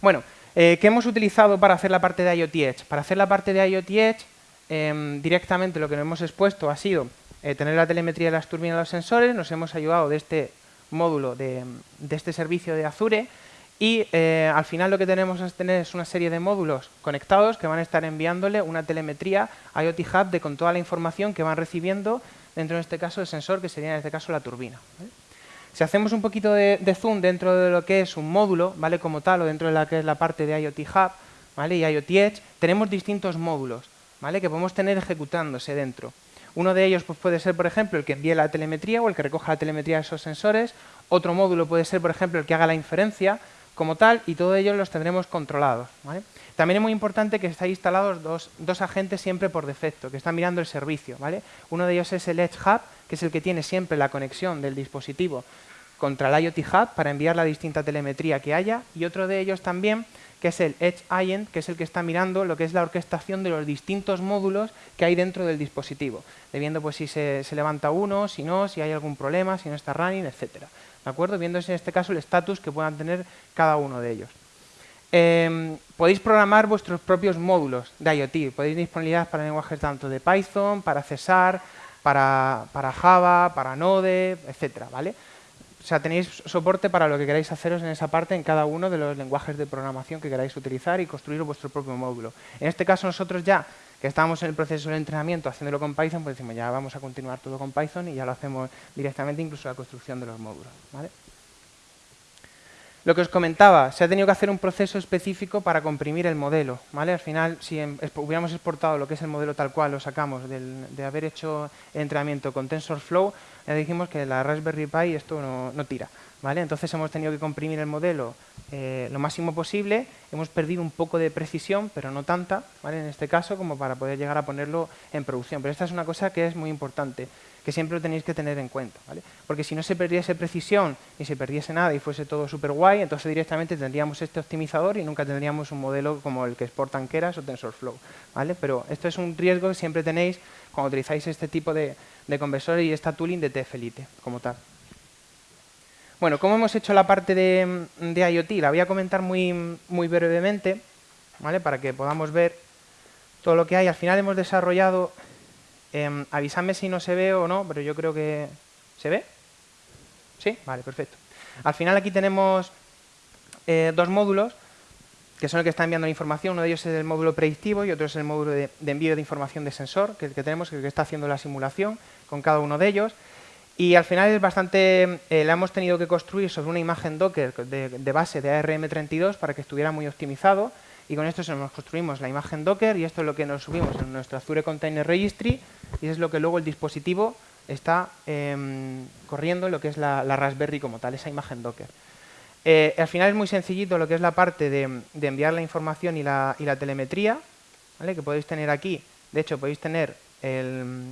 Bueno, eh, ¿qué hemos utilizado para hacer la parte de IoT Edge? Para hacer la parte de IoT Edge, em, directamente lo que nos hemos expuesto ha sido eh, tener la telemetría de las turbinas de los sensores, nos hemos ayudado de este módulo, de, este servicio de Azure, y eh, al final lo que tenemos es tener una serie de módulos conectados que van a estar enviándole una telemetría IoT Hub de, con toda la información que van recibiendo dentro de este caso el sensor, que sería en este caso la turbina. Si hacemos un poquito de, zoom dentro de lo que es un módulo, ¿vale? Como tal, o dentro de la que es la parte de IoT Hub, ¿vale? Y IoT Edge, tenemos distintos módulos, ¿vale? Que podemos tener ejecutándose dentro. Uno de ellos pues, puede ser, por ejemplo, el que envíe la telemetría o el que recoja la telemetría de esos sensores. Otro módulo puede ser, por ejemplo, el que haga la inferencia como tal, y todos ellos los tendremos controlados. También es muy importante que estén instalados dos, dos, agentes siempre por defecto, que están mirando el servicio. ¿vale? Uno de ellos es el Edge Hub, que es el que tiene siempre la conexión del dispositivo contra el IoT Hub para enviar la distinta telemetría que haya y otro de ellos también que es el Edge Agent, que es el que está mirando lo que es la orquestación de los distintos módulos que hay dentro del dispositivo, viendo pues si se, levanta uno, si no, si hay algún problema, si no está running, etcétera. ¿De acuerdo? Viendo en este caso el estatus que puedan tener cada uno de ellos. Em, podéis programar vuestros propios módulos de IoT. Podéis disponibilidad para lenguajes tanto de Python, para Cesar, para, para Java, para Node, etcétera, ¿vale? O sea, tenéis soporte para lo que queráis haceros en esa parte en cada uno de los lenguajes de programación que queráis utilizar y construir vuestro propio módulo. En este caso nosotros ya, que estamos en el proceso de entrenamiento haciéndolo con Python, pues decimos ya vamos a continuar todo con Python y ya lo hacemos directamente incluso la construcción de los módulos. ¿vale? Lo que os comentaba, se ha tenido que hacer un proceso específico para comprimir el modelo. ¿vale? Al final, si em, hubiéramos exportado lo que es el modelo tal cual, lo sacamos de haber hecho el entrenamiento con TensorFlow, ya dijimos que la Raspberry Pi esto no, tira. Entonces hemos tenido que comprimir el modelo eh, lo máximo posible. Hemos perdido un poco de precisión, pero no tanta, en este caso, como para poder llegar a ponerlo en producción. Pero esta es una cosa que es muy importante que siempre lo tenéis que tener en cuenta. Porque si no se perdiese precisión y se perdiese nada y fuese todo súper guay, entonces directamente tendríamos este optimizador y nunca tendríamos un modelo como el que exportan Keras o TensorFlow. Pero esto es un riesgo que siempre tenéis cuando utilizáis este tipo de, de conversores y esta tooling de TFLite como tal. Bueno, ¿cómo hemos hecho la parte de, IoT? La voy a comentar muy, muy brevemente, ¿vale? para que podamos ver todo lo que hay. Al final hemos desarrollado Em, avísame si no se ve o no, pero yo creo que... ¿Se ve? ¿Sí? Vale, perfecto. Al final aquí tenemos eh, dos módulos que son el que está enviando la información. Uno de ellos es el módulo predictivo y otro es el módulo de, envío de información de sensor, que es el que tenemos, que está haciendo la simulación con cada uno de ellos. Y al final es bastante, eh, la hemos tenido que construir sobre una imagen Docker de, base de ARM32 para que estuviera muy optimizado y con esto nos construimos la imagen Docker y esto es lo que nos subimos en nuestro Azure Container Registry y es lo que luego el dispositivo está em, corriendo lo que es la, Raspberry como tal, esa imagen Docker. Eh, al final es muy sencillito lo que es la parte de, enviar la información y la, telemetría, ¿vale? que podéis tener aquí. De hecho, podéis tener el,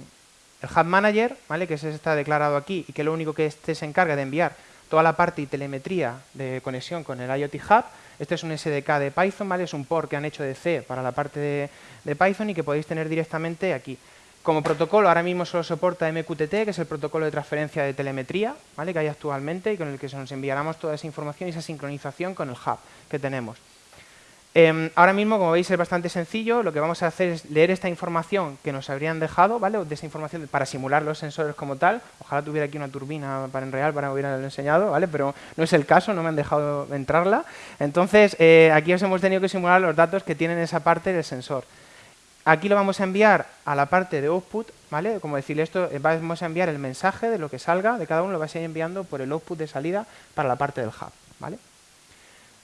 el Hub Manager, ¿vale? que ese está declarado aquí y que lo único que este se encarga de enviar toda la parte y telemetría de conexión con el IoT Hub. Este es un SDK de Python, ¿vale? es un port que han hecho de C para la parte de, de Python y que podéis tener directamente aquí. Como protocolo, ahora mismo solo soporta MQTT, que es el protocolo de transferencia de telemetría ¿vale? que hay actualmente y con el que se nos enviáramos toda esa información y esa sincronización con el hub que tenemos. Em, ahora mismo, como veis, es bastante sencillo. Lo que vamos a hacer es leer esta información que nos habrían dejado, ¿vale? De esa información para simular los sensores como tal. Ojalá tuviera aquí una turbina para en real para hubiera enseñado, ¿vale? Pero no es el caso, no me han dejado entrarla. Entonces, eh, aquí os hemos tenido que simular los datos que tienen esa parte del sensor. Aquí lo vamos a enviar a la parte de output, ¿vale? Como decirle esto, eh, vamos a enviar el mensaje de lo que salga de cada uno, lo vais a ir enviando por el output de salida para la parte del hub, ¿vale?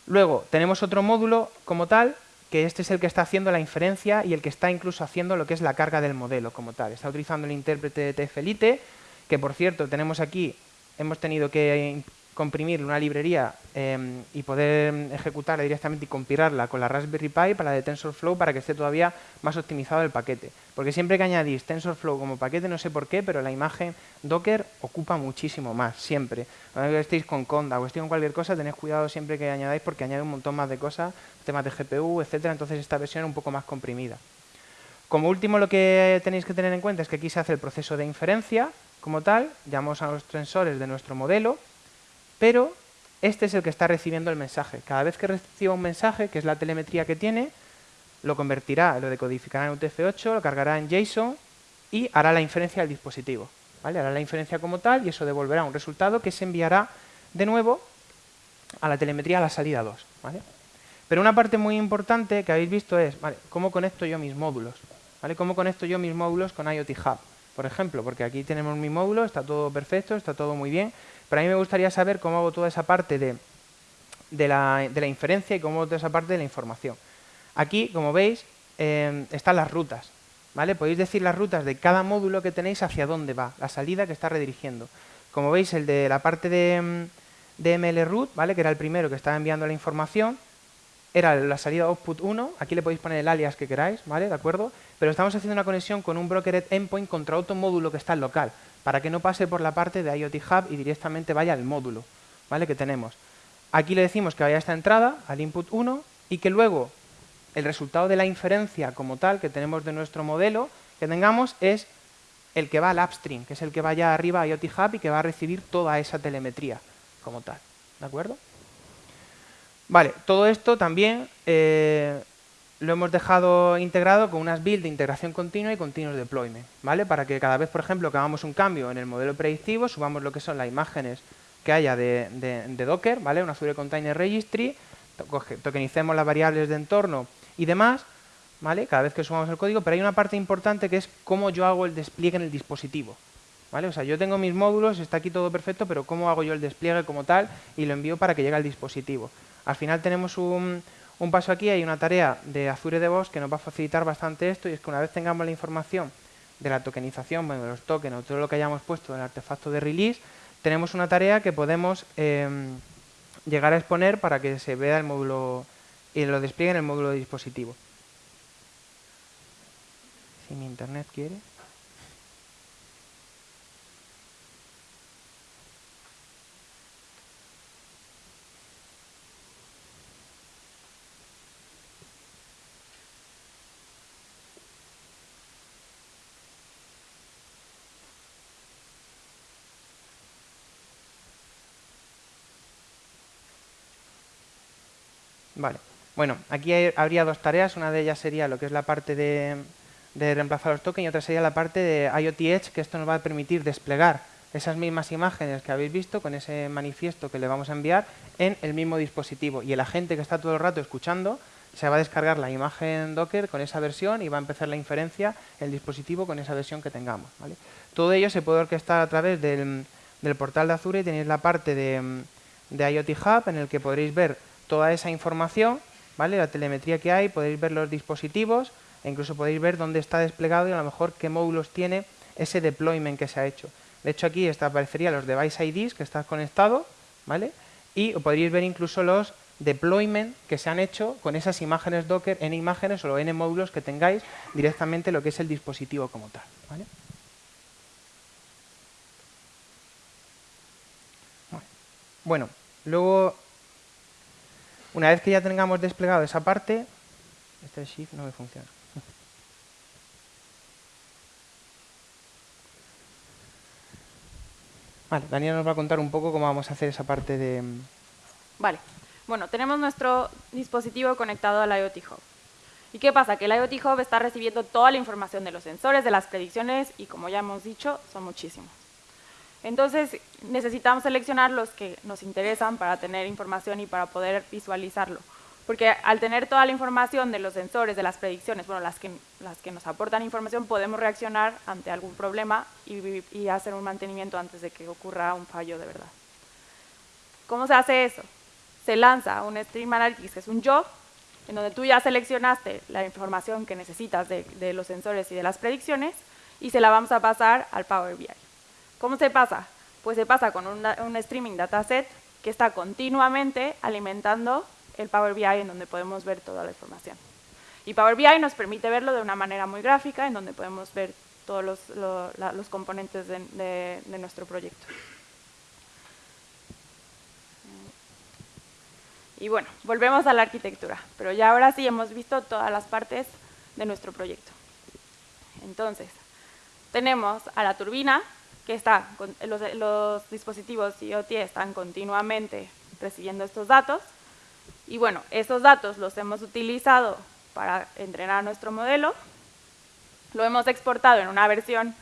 Luego, tenemos otro módulo como tal, que este es el que está haciendo la inferencia y el que está incluso haciendo lo que es la carga del modelo como tal. Está utilizando el intérprete de TF-Lite, que por cierto, tenemos aquí, hemos tenido que comprimir una librería em, y poder ejecutarla directamente y compilarla con la Raspberry Pi para la de TensorFlow para que esté todavía más optimizado el paquete. Porque siempre que añadís TensorFlow como paquete, no sé por qué, pero la imagen Docker ocupa muchísimo más, siempre. Cuando estéis con Conda o estéis con cualquier cosa, tenéis cuidado siempre que añadáis porque añade un montón más de cosas, temas de GPU, etcétera, entonces esta versión es un poco más comprimida. Como último, lo que tenéis que tener en cuenta es que aquí se hace el proceso de inferencia como tal, llamamos a los tensores de nuestro modelo, pero este es el que está recibiendo el mensaje. Cada vez que reciba un mensaje, que es la telemetría que tiene, lo convertirá, lo decodificará en UTF-8, lo cargará en JSON y hará la inferencia del dispositivo. ¿vale? Hará la inferencia como tal y eso devolverá un resultado que se enviará de nuevo a la telemetría a la salida 2. ¿vale? Pero una parte muy importante que habéis visto es, ¿vale? ¿cómo conecto yo mis módulos? ¿Vale? ¿Cómo conecto yo mis módulos con IoT Hub? Por ejemplo, porque aquí tenemos mi módulo, está todo perfecto, está todo muy bien, pero a mí me gustaría saber cómo hago toda esa parte de, la, inferencia y cómo hago toda esa parte de la información. Aquí, como veis, em, están las rutas. ¿vale? Podéis decir las rutas de cada módulo que tenéis hacia dónde va, la salida que está redirigiendo. Como veis, el de la parte de, em, de MLRoot, ¿vale? que era el primero que estaba enviando la información, era la salida output 1, aquí le podéis poner el alias que queráis, ¿vale? ¿De acuerdo? Pero estamos haciendo una conexión con un brokered endpoint contra otro módulo que está en local para que no pase por la parte de IoT Hub y directamente vaya al módulo ¿vale? que tenemos. Aquí le decimos que vaya a esta entrada, al input 1, y que luego el resultado de la inferencia como tal que tenemos de nuestro modelo que tengamos es el que va al upstream, que es el que vaya arriba a IoT Hub y que va a recibir toda esa telemetría como tal. ¿De acuerdo? Vale, todo esto también eh, lo hemos dejado integrado con unas builds de integración continua y continuous deployment, ¿vale? Para que cada vez, por ejemplo, que hagamos un cambio en el modelo predictivo, subamos lo que son las imágenes que haya de, Docker, ¿vale? Una Azure Container Registry, tokenicemos las variables de entorno y demás, ¿vale? Cada vez que subamos el código, pero hay una parte importante que es cómo yo hago el despliegue en el dispositivo, ¿vale? O sea, yo tengo mis módulos, está aquí todo perfecto, pero cómo hago yo el despliegue como tal y lo envío para que llegue al dispositivo. Al final tenemos un un paso aquí, hay una tarea de Azure DevOps que nos va a facilitar bastante esto y es que una vez tengamos la información de la tokenización, bueno, de los tokens o todo lo que hayamos puesto en el artefacto de release, tenemos una tarea que podemos em, llegar a exponer para que se vea el módulo y lo despliegue en el módulo de dispositivo. Si mi internet quiere. Vale. Bueno, aquí habría dos tareas. Una de ellas sería lo que es la parte de, reemplazar los tokens y otra sería la parte de IoT Edge, que esto nos va a permitir desplegar esas mismas imágenes que habéis visto con ese manifiesto que le vamos a enviar en el mismo dispositivo. Y el agente que está todo el rato escuchando se va a descargar la imagen Docker con esa versión y va a empezar la inferencia en el dispositivo con esa versión que tengamos. Todo ello se puede orquestar a través del, portal de Azure y tenéis la parte de, de IoT Hub en el que podréis ver toda esa información, ¿vale? la telemetría que hay, podéis ver los dispositivos e incluso podéis ver dónde está desplegado y a lo mejor qué módulos tiene ese deployment que se ha hecho. De hecho, aquí aparecerían los device IDs que estás conectado, ¿vale? Y podríais ver incluso los deployment que se han hecho con esas imágenes Docker, en imágenes o n módulos que tengáis directamente lo que es el dispositivo como tal. ¿vale? Bueno, luego, una vez que ya tengamos desplegado esa parte, este shift no me funciona. Vale, Daniel nos va a contar un poco cómo vamos a hacer esa parte de... Vale. Bueno, tenemos nuestro dispositivo conectado al IoT Hub. ¿Y qué pasa? Que el IoT Hub está recibiendo toda la información de los sensores, de las predicciones, y como ya hemos dicho, son muchísimos. Entonces, necesitamos seleccionar los que nos interesan para tener información y para poder visualizarlo. Porque al tener toda la información de los sensores, de las predicciones, bueno, las que, las que nos aportan información, podemos reaccionar ante algún problema y, y hacer un mantenimiento antes de que ocurra un fallo de verdad. ¿Cómo se hace eso? Se lanza un Stream Analytics, que es un job, en donde tú ya seleccionaste la información que necesitas de, de los sensores y de las predicciones, y se la vamos a pasar al Power BI. ¿Cómo se pasa? Pues se pasa con un, streaming dataset que está continuamente alimentando el Power BI en donde podemos ver toda la información. Y Power BI nos permite verlo de una manera muy gráfica, en donde podemos ver todos los, componentes de, nuestro proyecto. Y bueno, volvemos a la arquitectura, pero ya ahora sí hemos visto todas las partes de nuestro proyecto. Entonces, tenemos a la turbina, que está, los, dispositivos IoT están continuamente recibiendo estos datos. Y bueno, esos datos los hemos utilizado para entrenar nuestro modelo. Lo hemos exportado en una versión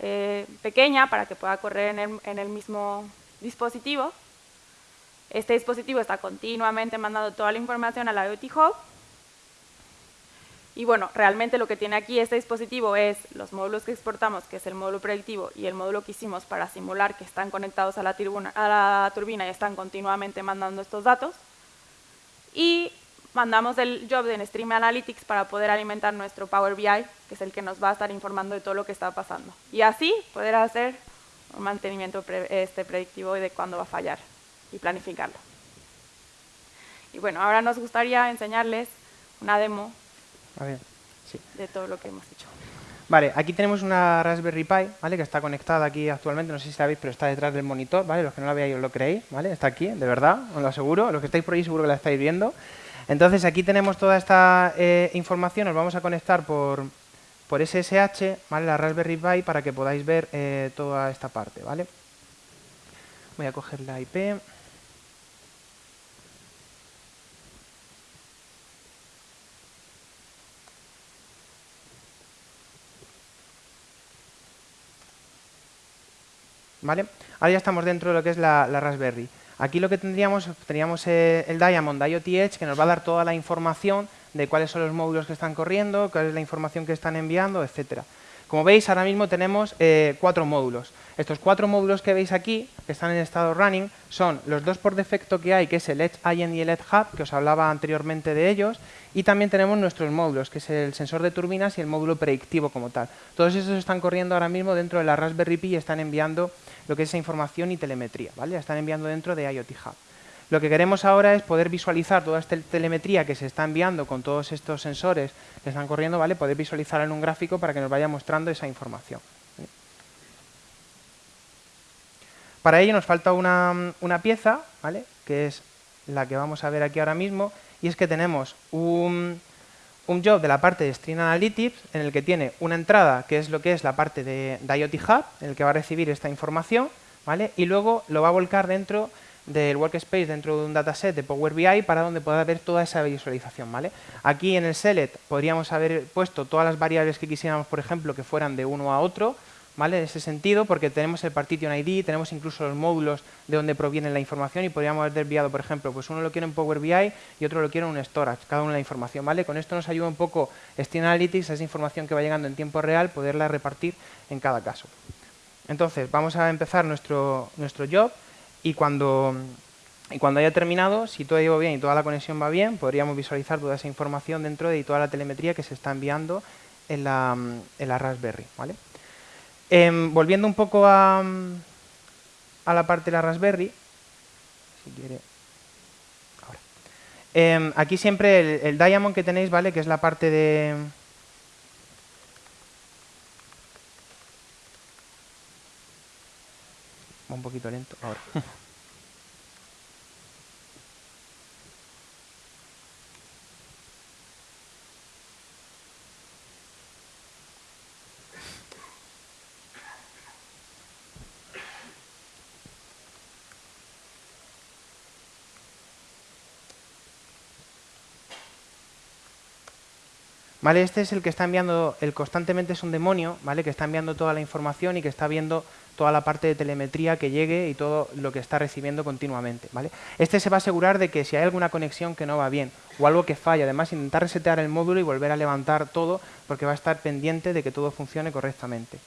eh, pequeña para que pueda correr en el, en el mismo dispositivo. Este dispositivo está continuamente mandando toda la información al IoT Hub y bueno, realmente lo que tiene aquí este dispositivo es los módulos que exportamos, que es el módulo predictivo y el módulo que hicimos para simular que están conectados a la, turbina y están continuamente mandando estos datos. Y mandamos el job de Stream Analytics para poder alimentar nuestro Power BI, que es el que nos va a estar informando de todo lo que está pasando. Y así poder hacer un mantenimiento este, predictivo de cuándo va a fallar y planificarlo. Y bueno, ahora nos gustaría enseñarles una demo de todo lo que hemos hecho. Vale, aquí tenemos una Raspberry Pi, ¿vale? Que está conectada aquí actualmente, no sé si la veis, pero está detrás del monitor, ¿vale? Los que no la veáis os lo creéis, ¿vale? Está aquí, de verdad, os lo aseguro. Los que estáis por ahí seguro que la estáis viendo. Entonces, aquí tenemos toda esta eh, información, os vamos a conectar por, por SSH, ¿vale? La Raspberry Pi para que podáis ver eh, toda esta parte, ¿vale? Voy a coger la IP. ¿Vale? Ahora ya estamos dentro de lo que es la, Raspberry. Aquí lo que tendríamos, tendríamos eh, el Diamond IoT Edge que nos va a dar toda la información de cuáles son los módulos que están corriendo, cuál es la información que están enviando, etcétera. Como veis, ahora mismo tenemos eh, cuatro módulos. Estos cuatro módulos que veis aquí, que están en estado running, son los dos por defecto que hay, que es el Edge IN y el Edge Hub, que os hablaba anteriormente de ellos, y también tenemos nuestros módulos, que es el sensor de turbinas y el módulo predictivo como tal. Todos esos están corriendo ahora mismo dentro de la Raspberry Pi y están enviando lo que es esa información y telemetría, ¿vale? están enviando dentro de IoT Hub. Lo que queremos ahora es poder visualizar toda esta telemetría que se está enviando con todos estos sensores que están corriendo, ¿vale? Poder visualizarla en un gráfico para que nos vaya mostrando esa información. Para ello nos falta una, pieza, ¿vale? Que es la que vamos a ver aquí ahora mismo, y es que tenemos un, job de la parte de Stream Analytics en el que tiene una entrada, que es lo que es la parte de, de IoT Hub, en el que va a recibir esta información, ¿vale? Y luego lo va a volcar dentro del workspace dentro de un dataset de Power BI para donde pueda ver toda esa visualización. ¿vale? Aquí en el select podríamos haber puesto todas las variables que quisiéramos, por ejemplo, que fueran de uno a otro, ¿vale? en ese sentido, porque tenemos el partition ID, tenemos incluso los módulos de donde proviene la información y podríamos haber desviado, por ejemplo, pues uno lo quiere en Power BI y otro lo quiere en un storage, cada una la información. ¿vale? Con esto nos ayuda un poco Steam Analytics, esa información que va llegando en tiempo real, poderla repartir en cada caso. Entonces, vamos a empezar nuestro, nuestro job y cuando, y cuando haya terminado, si todo ido bien y toda la conexión va bien, podríamos visualizar toda esa información dentro de toda la telemetría que se está enviando en la, en la Raspberry. ¿vale? Em, volviendo un poco a, la parte de la Raspberry, si quiere Em, aquí siempre el, diamond que tenéis, ¿vale? Que es la parte de... Un poquito lento ahora. ¿Vale? Este es el que está enviando, el constantemente es un demonio, ¿vale? Que está enviando toda la información y que está viendo toda la parte de telemetría que llegue y todo lo que está recibiendo continuamente, ¿vale? Este se va a asegurar de que si hay alguna conexión que no va bien o algo que falla, además intentar resetear el módulo y volver a levantar todo porque va a estar pendiente de que todo funcione correctamente.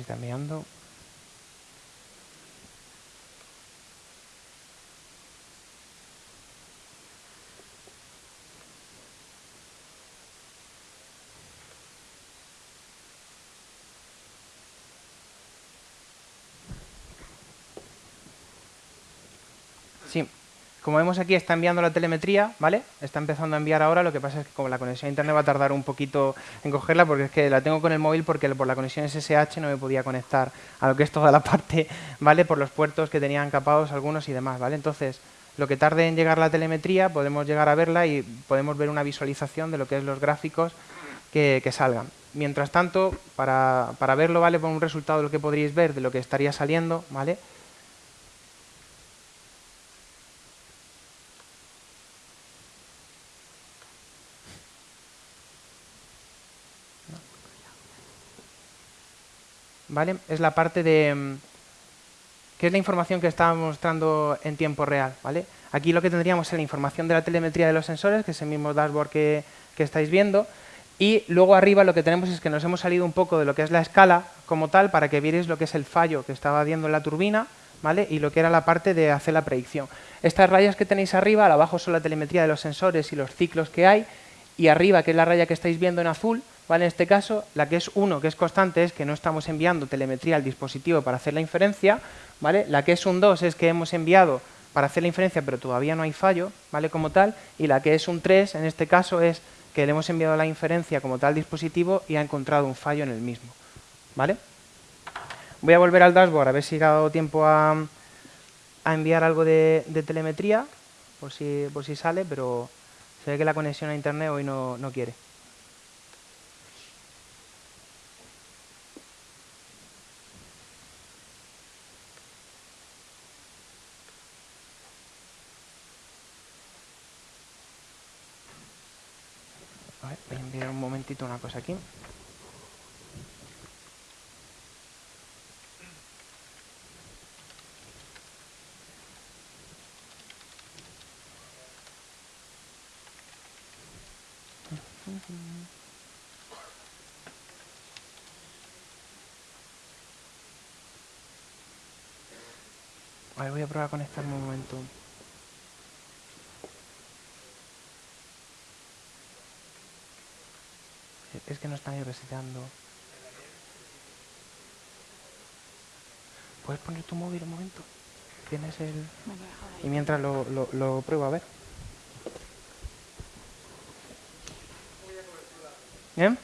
Está enviando. Sí, como vemos aquí está enviando la telemetría, ¿vale? Está empezando a enviar ahora, lo que pasa es que como la conexión a internet va a tardar un poquito en cogerla porque es que la tengo con el móvil porque por la conexión SSH no me podía conectar a lo que es toda la parte, ¿vale? Por los puertos que tenían capados algunos y demás, ¿vale? Entonces, lo que tarde en llegar la telemetría, podemos llegar a verla y podemos ver una visualización de lo que es los gráficos que, salgan. Mientras tanto, para, para verlo, ¿vale? Por un resultado de lo que podríais ver de lo que estaría saliendo, ¿vale? ¿vale? Es la parte de... Mm, que es la información que estaba mostrando en tiempo real, ¿vale? Aquí lo que tendríamos es la información de la telemetría de los sensores, que es el mismo dashboard que, estáis viendo, y luego arriba lo que tenemos es que nos hemos salido un poco de lo que es la escala como tal para que vierais lo que es el fallo que estaba viendo en la turbina ¿vale? y lo que era la parte de hacer la predicción. Estas rayas que tenéis arriba, abajo son la telemetría de los sensores y los ciclos que hay y arriba, que es la raya que estáis viendo en azul, ¿Vale? En este caso, la que es 1, que es constante, es que no estamos enviando telemetría al dispositivo para hacer la inferencia. ¿vale? La que es un 2 es que hemos enviado para hacer la inferencia, pero todavía no hay fallo ¿vale? como tal. Y la que es un 3, en este caso, es que le hemos enviado la inferencia como tal al dispositivo y ha encontrado un fallo en el mismo. ¿vale? Voy a volver al dashboard a ver si ha dado tiempo a, enviar algo de, telemetría, por si, por si sale, pero se ve que la conexión a internet hoy no quiere. voy a enviar un momentito una cosa aquí. voy a probar a conectarme un momento. Es que no están ahí reseteando. ¿Puedes poner tu móvil un momento? Tienes el... Y mientras lo, lo, lo pruebo a ver. ¿Bien?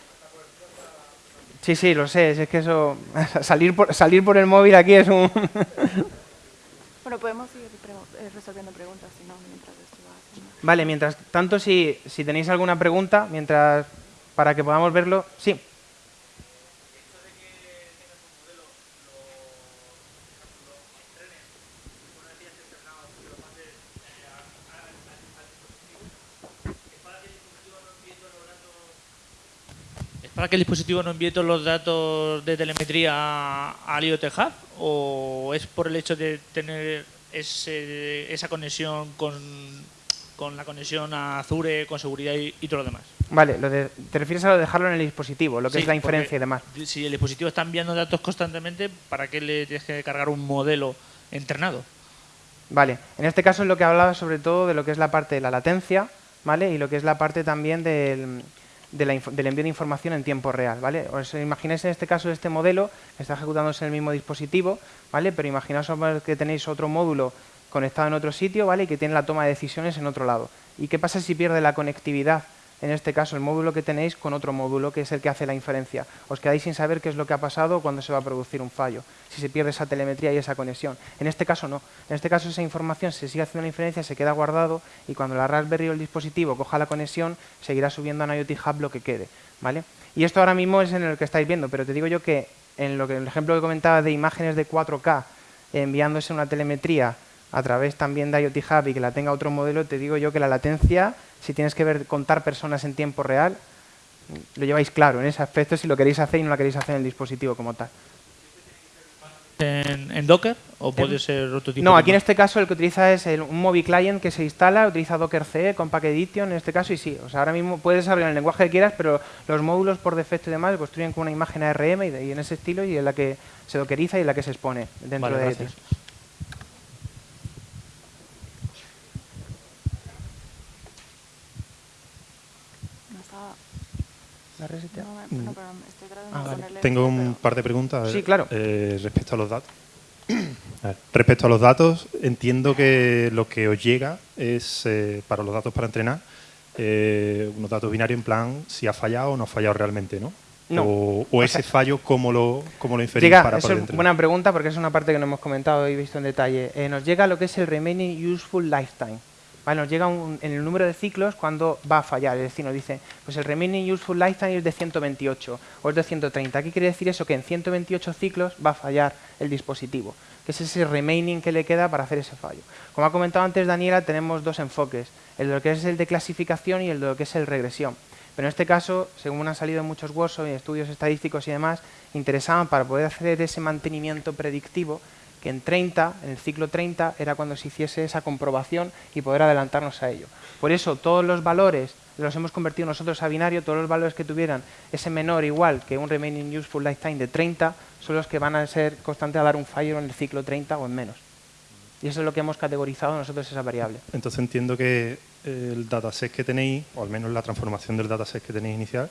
Sí, sí, lo sé. Es que eso... salir, por, salir por el móvil aquí es un... bueno, podemos ir eh, resolviendo preguntas, si no, mientras esto va haciendo. Vale, mientras tanto, si, si tenéis alguna pregunta, mientras para que podamos verlo. Sí. para que el dispositivo no envíe todos los datos de telemetría al IoT Hub o es por el hecho de tener ese, esa conexión con, con, la conexión a Azure, con seguridad y, y todo lo demás? Vale, lo te refieres a lo de dejarlo en el dispositivo, lo que es la inferencia y demás. Si el dispositivo está enviando datos constantemente, ¿para qué le tienes que cargar un modelo entrenado? Vale, en este caso es lo que hablaba sobre todo de lo que es la parte de la latencia, ¿vale? Y lo que es la parte también del, del envío de información en tiempo real, ¿vale? Os imagináis en este caso este modelo que está ejecutándose en el mismo dispositivo, ¿vale? Pero imaginaos que tenéis otro módulo conectado en otro sitio, ¿vale? Y que tiene la toma de decisiones en otro lado. ¿Y qué pasa si pierde la conectividad en este caso el módulo que tenéis con otro módulo que es el que hace la inferencia. Os quedáis sin saber qué es lo que ha pasado cuando se va a producir un fallo, si se pierde esa telemetría y esa conexión. En este caso no. En este caso esa información se sigue haciendo la inferencia, se queda guardado y cuando la Raspberry o el dispositivo coja la conexión, seguirá subiendo a IoT Hub lo que quede. ¿vale? Y esto ahora mismo es en el que estáis viendo, pero te digo yo que en lo que el ejemplo que comentaba de imágenes de 4K enviándose una telemetría a través también de IoT Hub y que la tenga otro modelo, te digo yo que la latencia si tienes que ver, contar personas en tiempo real, lo lleváis claro en ese aspecto si lo queréis hacer y no lo queréis hacer en el dispositivo como tal. ¿En, Docker o puede ser otro tipo? No, aquí en este caso el que utiliza es un Mobi Client que se instala, utiliza Docker CE con Packet Edition en este caso y sí, o sea, ahora mismo puedes desarrollar el lenguaje que quieras, pero los módulos por defecto y demás construyen con una imagen ARM y, en ese estilo y en la que se dockeriza y en la que se expone dentro de gracias. Tengo un par de preguntas sí, claro. Eh, respecto a los datos. respecto a los datos, entiendo que lo que os llega es, eh, para los datos para entrenar, eh, unos datos binarios en plan si ha fallado o no ha fallado realmente, ¿no? O, ese fallo, ¿cómo lo, cómo lo inferís para poder Es buena pregunta porque es una parte que no hemos comentado y visto en detalle. nos llega lo que es el Remaining Useful Lifetime nos llega en el número de ciclos cuando va a fallar. Es decir, nos dice, pues el remaining useful lifetime es de 128 o es de 130. ¿Qué quiere decir eso? Que en 128 ciclos va a fallar el dispositivo, que es ese remaining que le queda para hacer ese fallo. Como ha comentado antes Daniela, tenemos dos enfoques, el de lo que es el de clasificación y el de lo que es el regresión. Pero en este caso, según han salido muchos workshops y estudios estadísticos y demás, interesaban para poder hacer ese mantenimiento predictivo que en 30, en el ciclo 30, era cuando se hiciese esa comprobación y poder adelantarnos a ello. Por eso todos los valores los hemos convertido nosotros a binario, todos los valores que tuvieran ese menor igual que un remaining useful lifetime de 30 son los que van a ser constantes a dar un fallo en el ciclo 30 o en menos. Y eso es lo que hemos categorizado nosotros esa variable. Entonces entiendo que el dataset que tenéis, o al menos la transformación del dataset que tenéis inicial,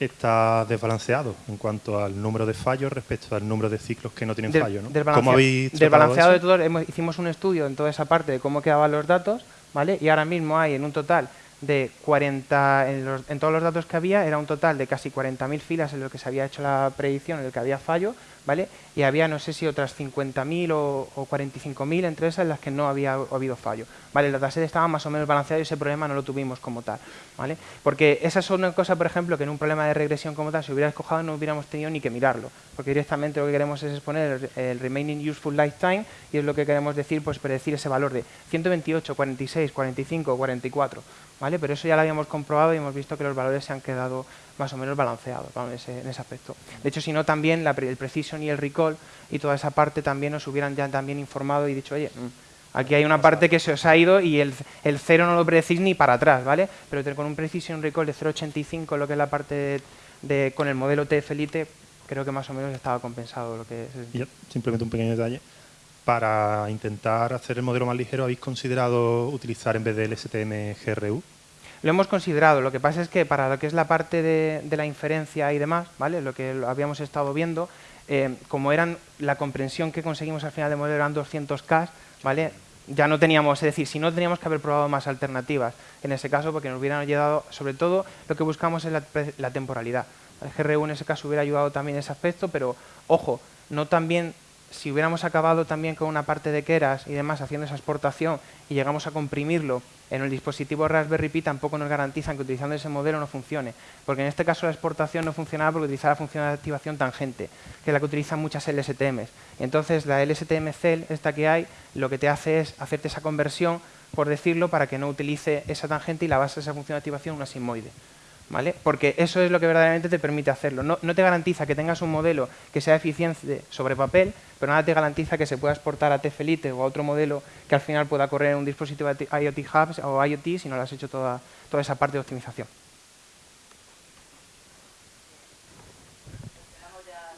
está desbalanceado en cuanto al número de fallos respecto al número de ciclos que no tienen fallo. ¿no? ¿Cómo habéis desbalanceado de todo, hicimos un estudio en toda esa parte de cómo quedaban los datos, ¿vale? Y ahora mismo hay en un total de 40, en, en todos los datos que había, era un total de casi 40.000 filas en lo que se había hecho la predicción, en el que había fallo, ¿vale? Y había, no sé si otras 50.000 o, o 45.000 entre esas en las que no había habido fallo. ¿Vale? El dataset estaba más o menos balanceado y ese problema no lo tuvimos como tal, ¿vale? Porque esa es una cosa, por ejemplo, que en un problema de regresión como tal, si hubiera escojado no hubiéramos tenido ni que mirarlo, porque directamente lo que queremos es exponer el, remaining useful lifetime y es lo que queremos decir, pues predecir ese valor de 128, 46, 45, 44, ¿vale? Pero eso ya lo habíamos comprobado y hemos visto que los valores se han quedado más o menos balanceados en, ese, aspecto. De hecho, si no, también el precision y el recall y toda esa parte también nos hubieran ya también informado y dicho, oye, mm, aquí hay una parte que se os ha ido y el, el cero no lo predecís ni para atrás, ¿vale? Pero con un precision recall de 0.85, lo que es la parte de, con el modelo TF Elite, creo que más o menos estaba compensado lo que es. simplemente un pequeño detalle. Para intentar hacer el modelo más ligero, ¿habéis considerado utilizar en vez del STM GRU? Lo hemos considerado, lo que pasa es que para lo que es la parte de, la inferencia y demás, ¿vale? lo que habíamos estado viendo, eh, como eran la comprensión que conseguimos al final de modelo eran 200K, ¿vale? ya no teníamos, es decir, si no teníamos que haber probado más alternativas en ese caso porque nos hubieran ayudado, sobre todo lo que buscamos es la, temporalidad. El GRU en ese caso hubiera ayudado también ese aspecto, pero ojo, no también si hubiéramos acabado también con una parte de Keras y demás haciendo esa exportación y llegamos a comprimirlo en el dispositivo Raspberry Pi tampoco nos garantizan que utilizando ese modelo no funcione, porque en este caso la exportación no funcionaba porque utilizaba la función de activación tangente, que es la que utilizan muchas LSTMs. Entonces la LSTM Cell, esta que hay, lo que te hace es hacerte esa conversión, por decirlo, para que no utilice esa tangente y la base de esa función de activación una sigmoide. ¿vale? Porque eso es lo que verdaderamente te permite hacerlo. No, no, te garantiza que tengas un modelo que sea eficiente sobre papel, pero nada te garantiza que se pueda exportar a Tefelite o a otro modelo que al final pueda correr en un dispositivo IoT Hubs o IoT si no lo has hecho toda, toda esa parte de optimización.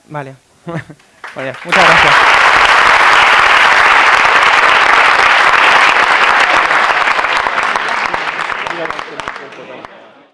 Vale. muchas gracias.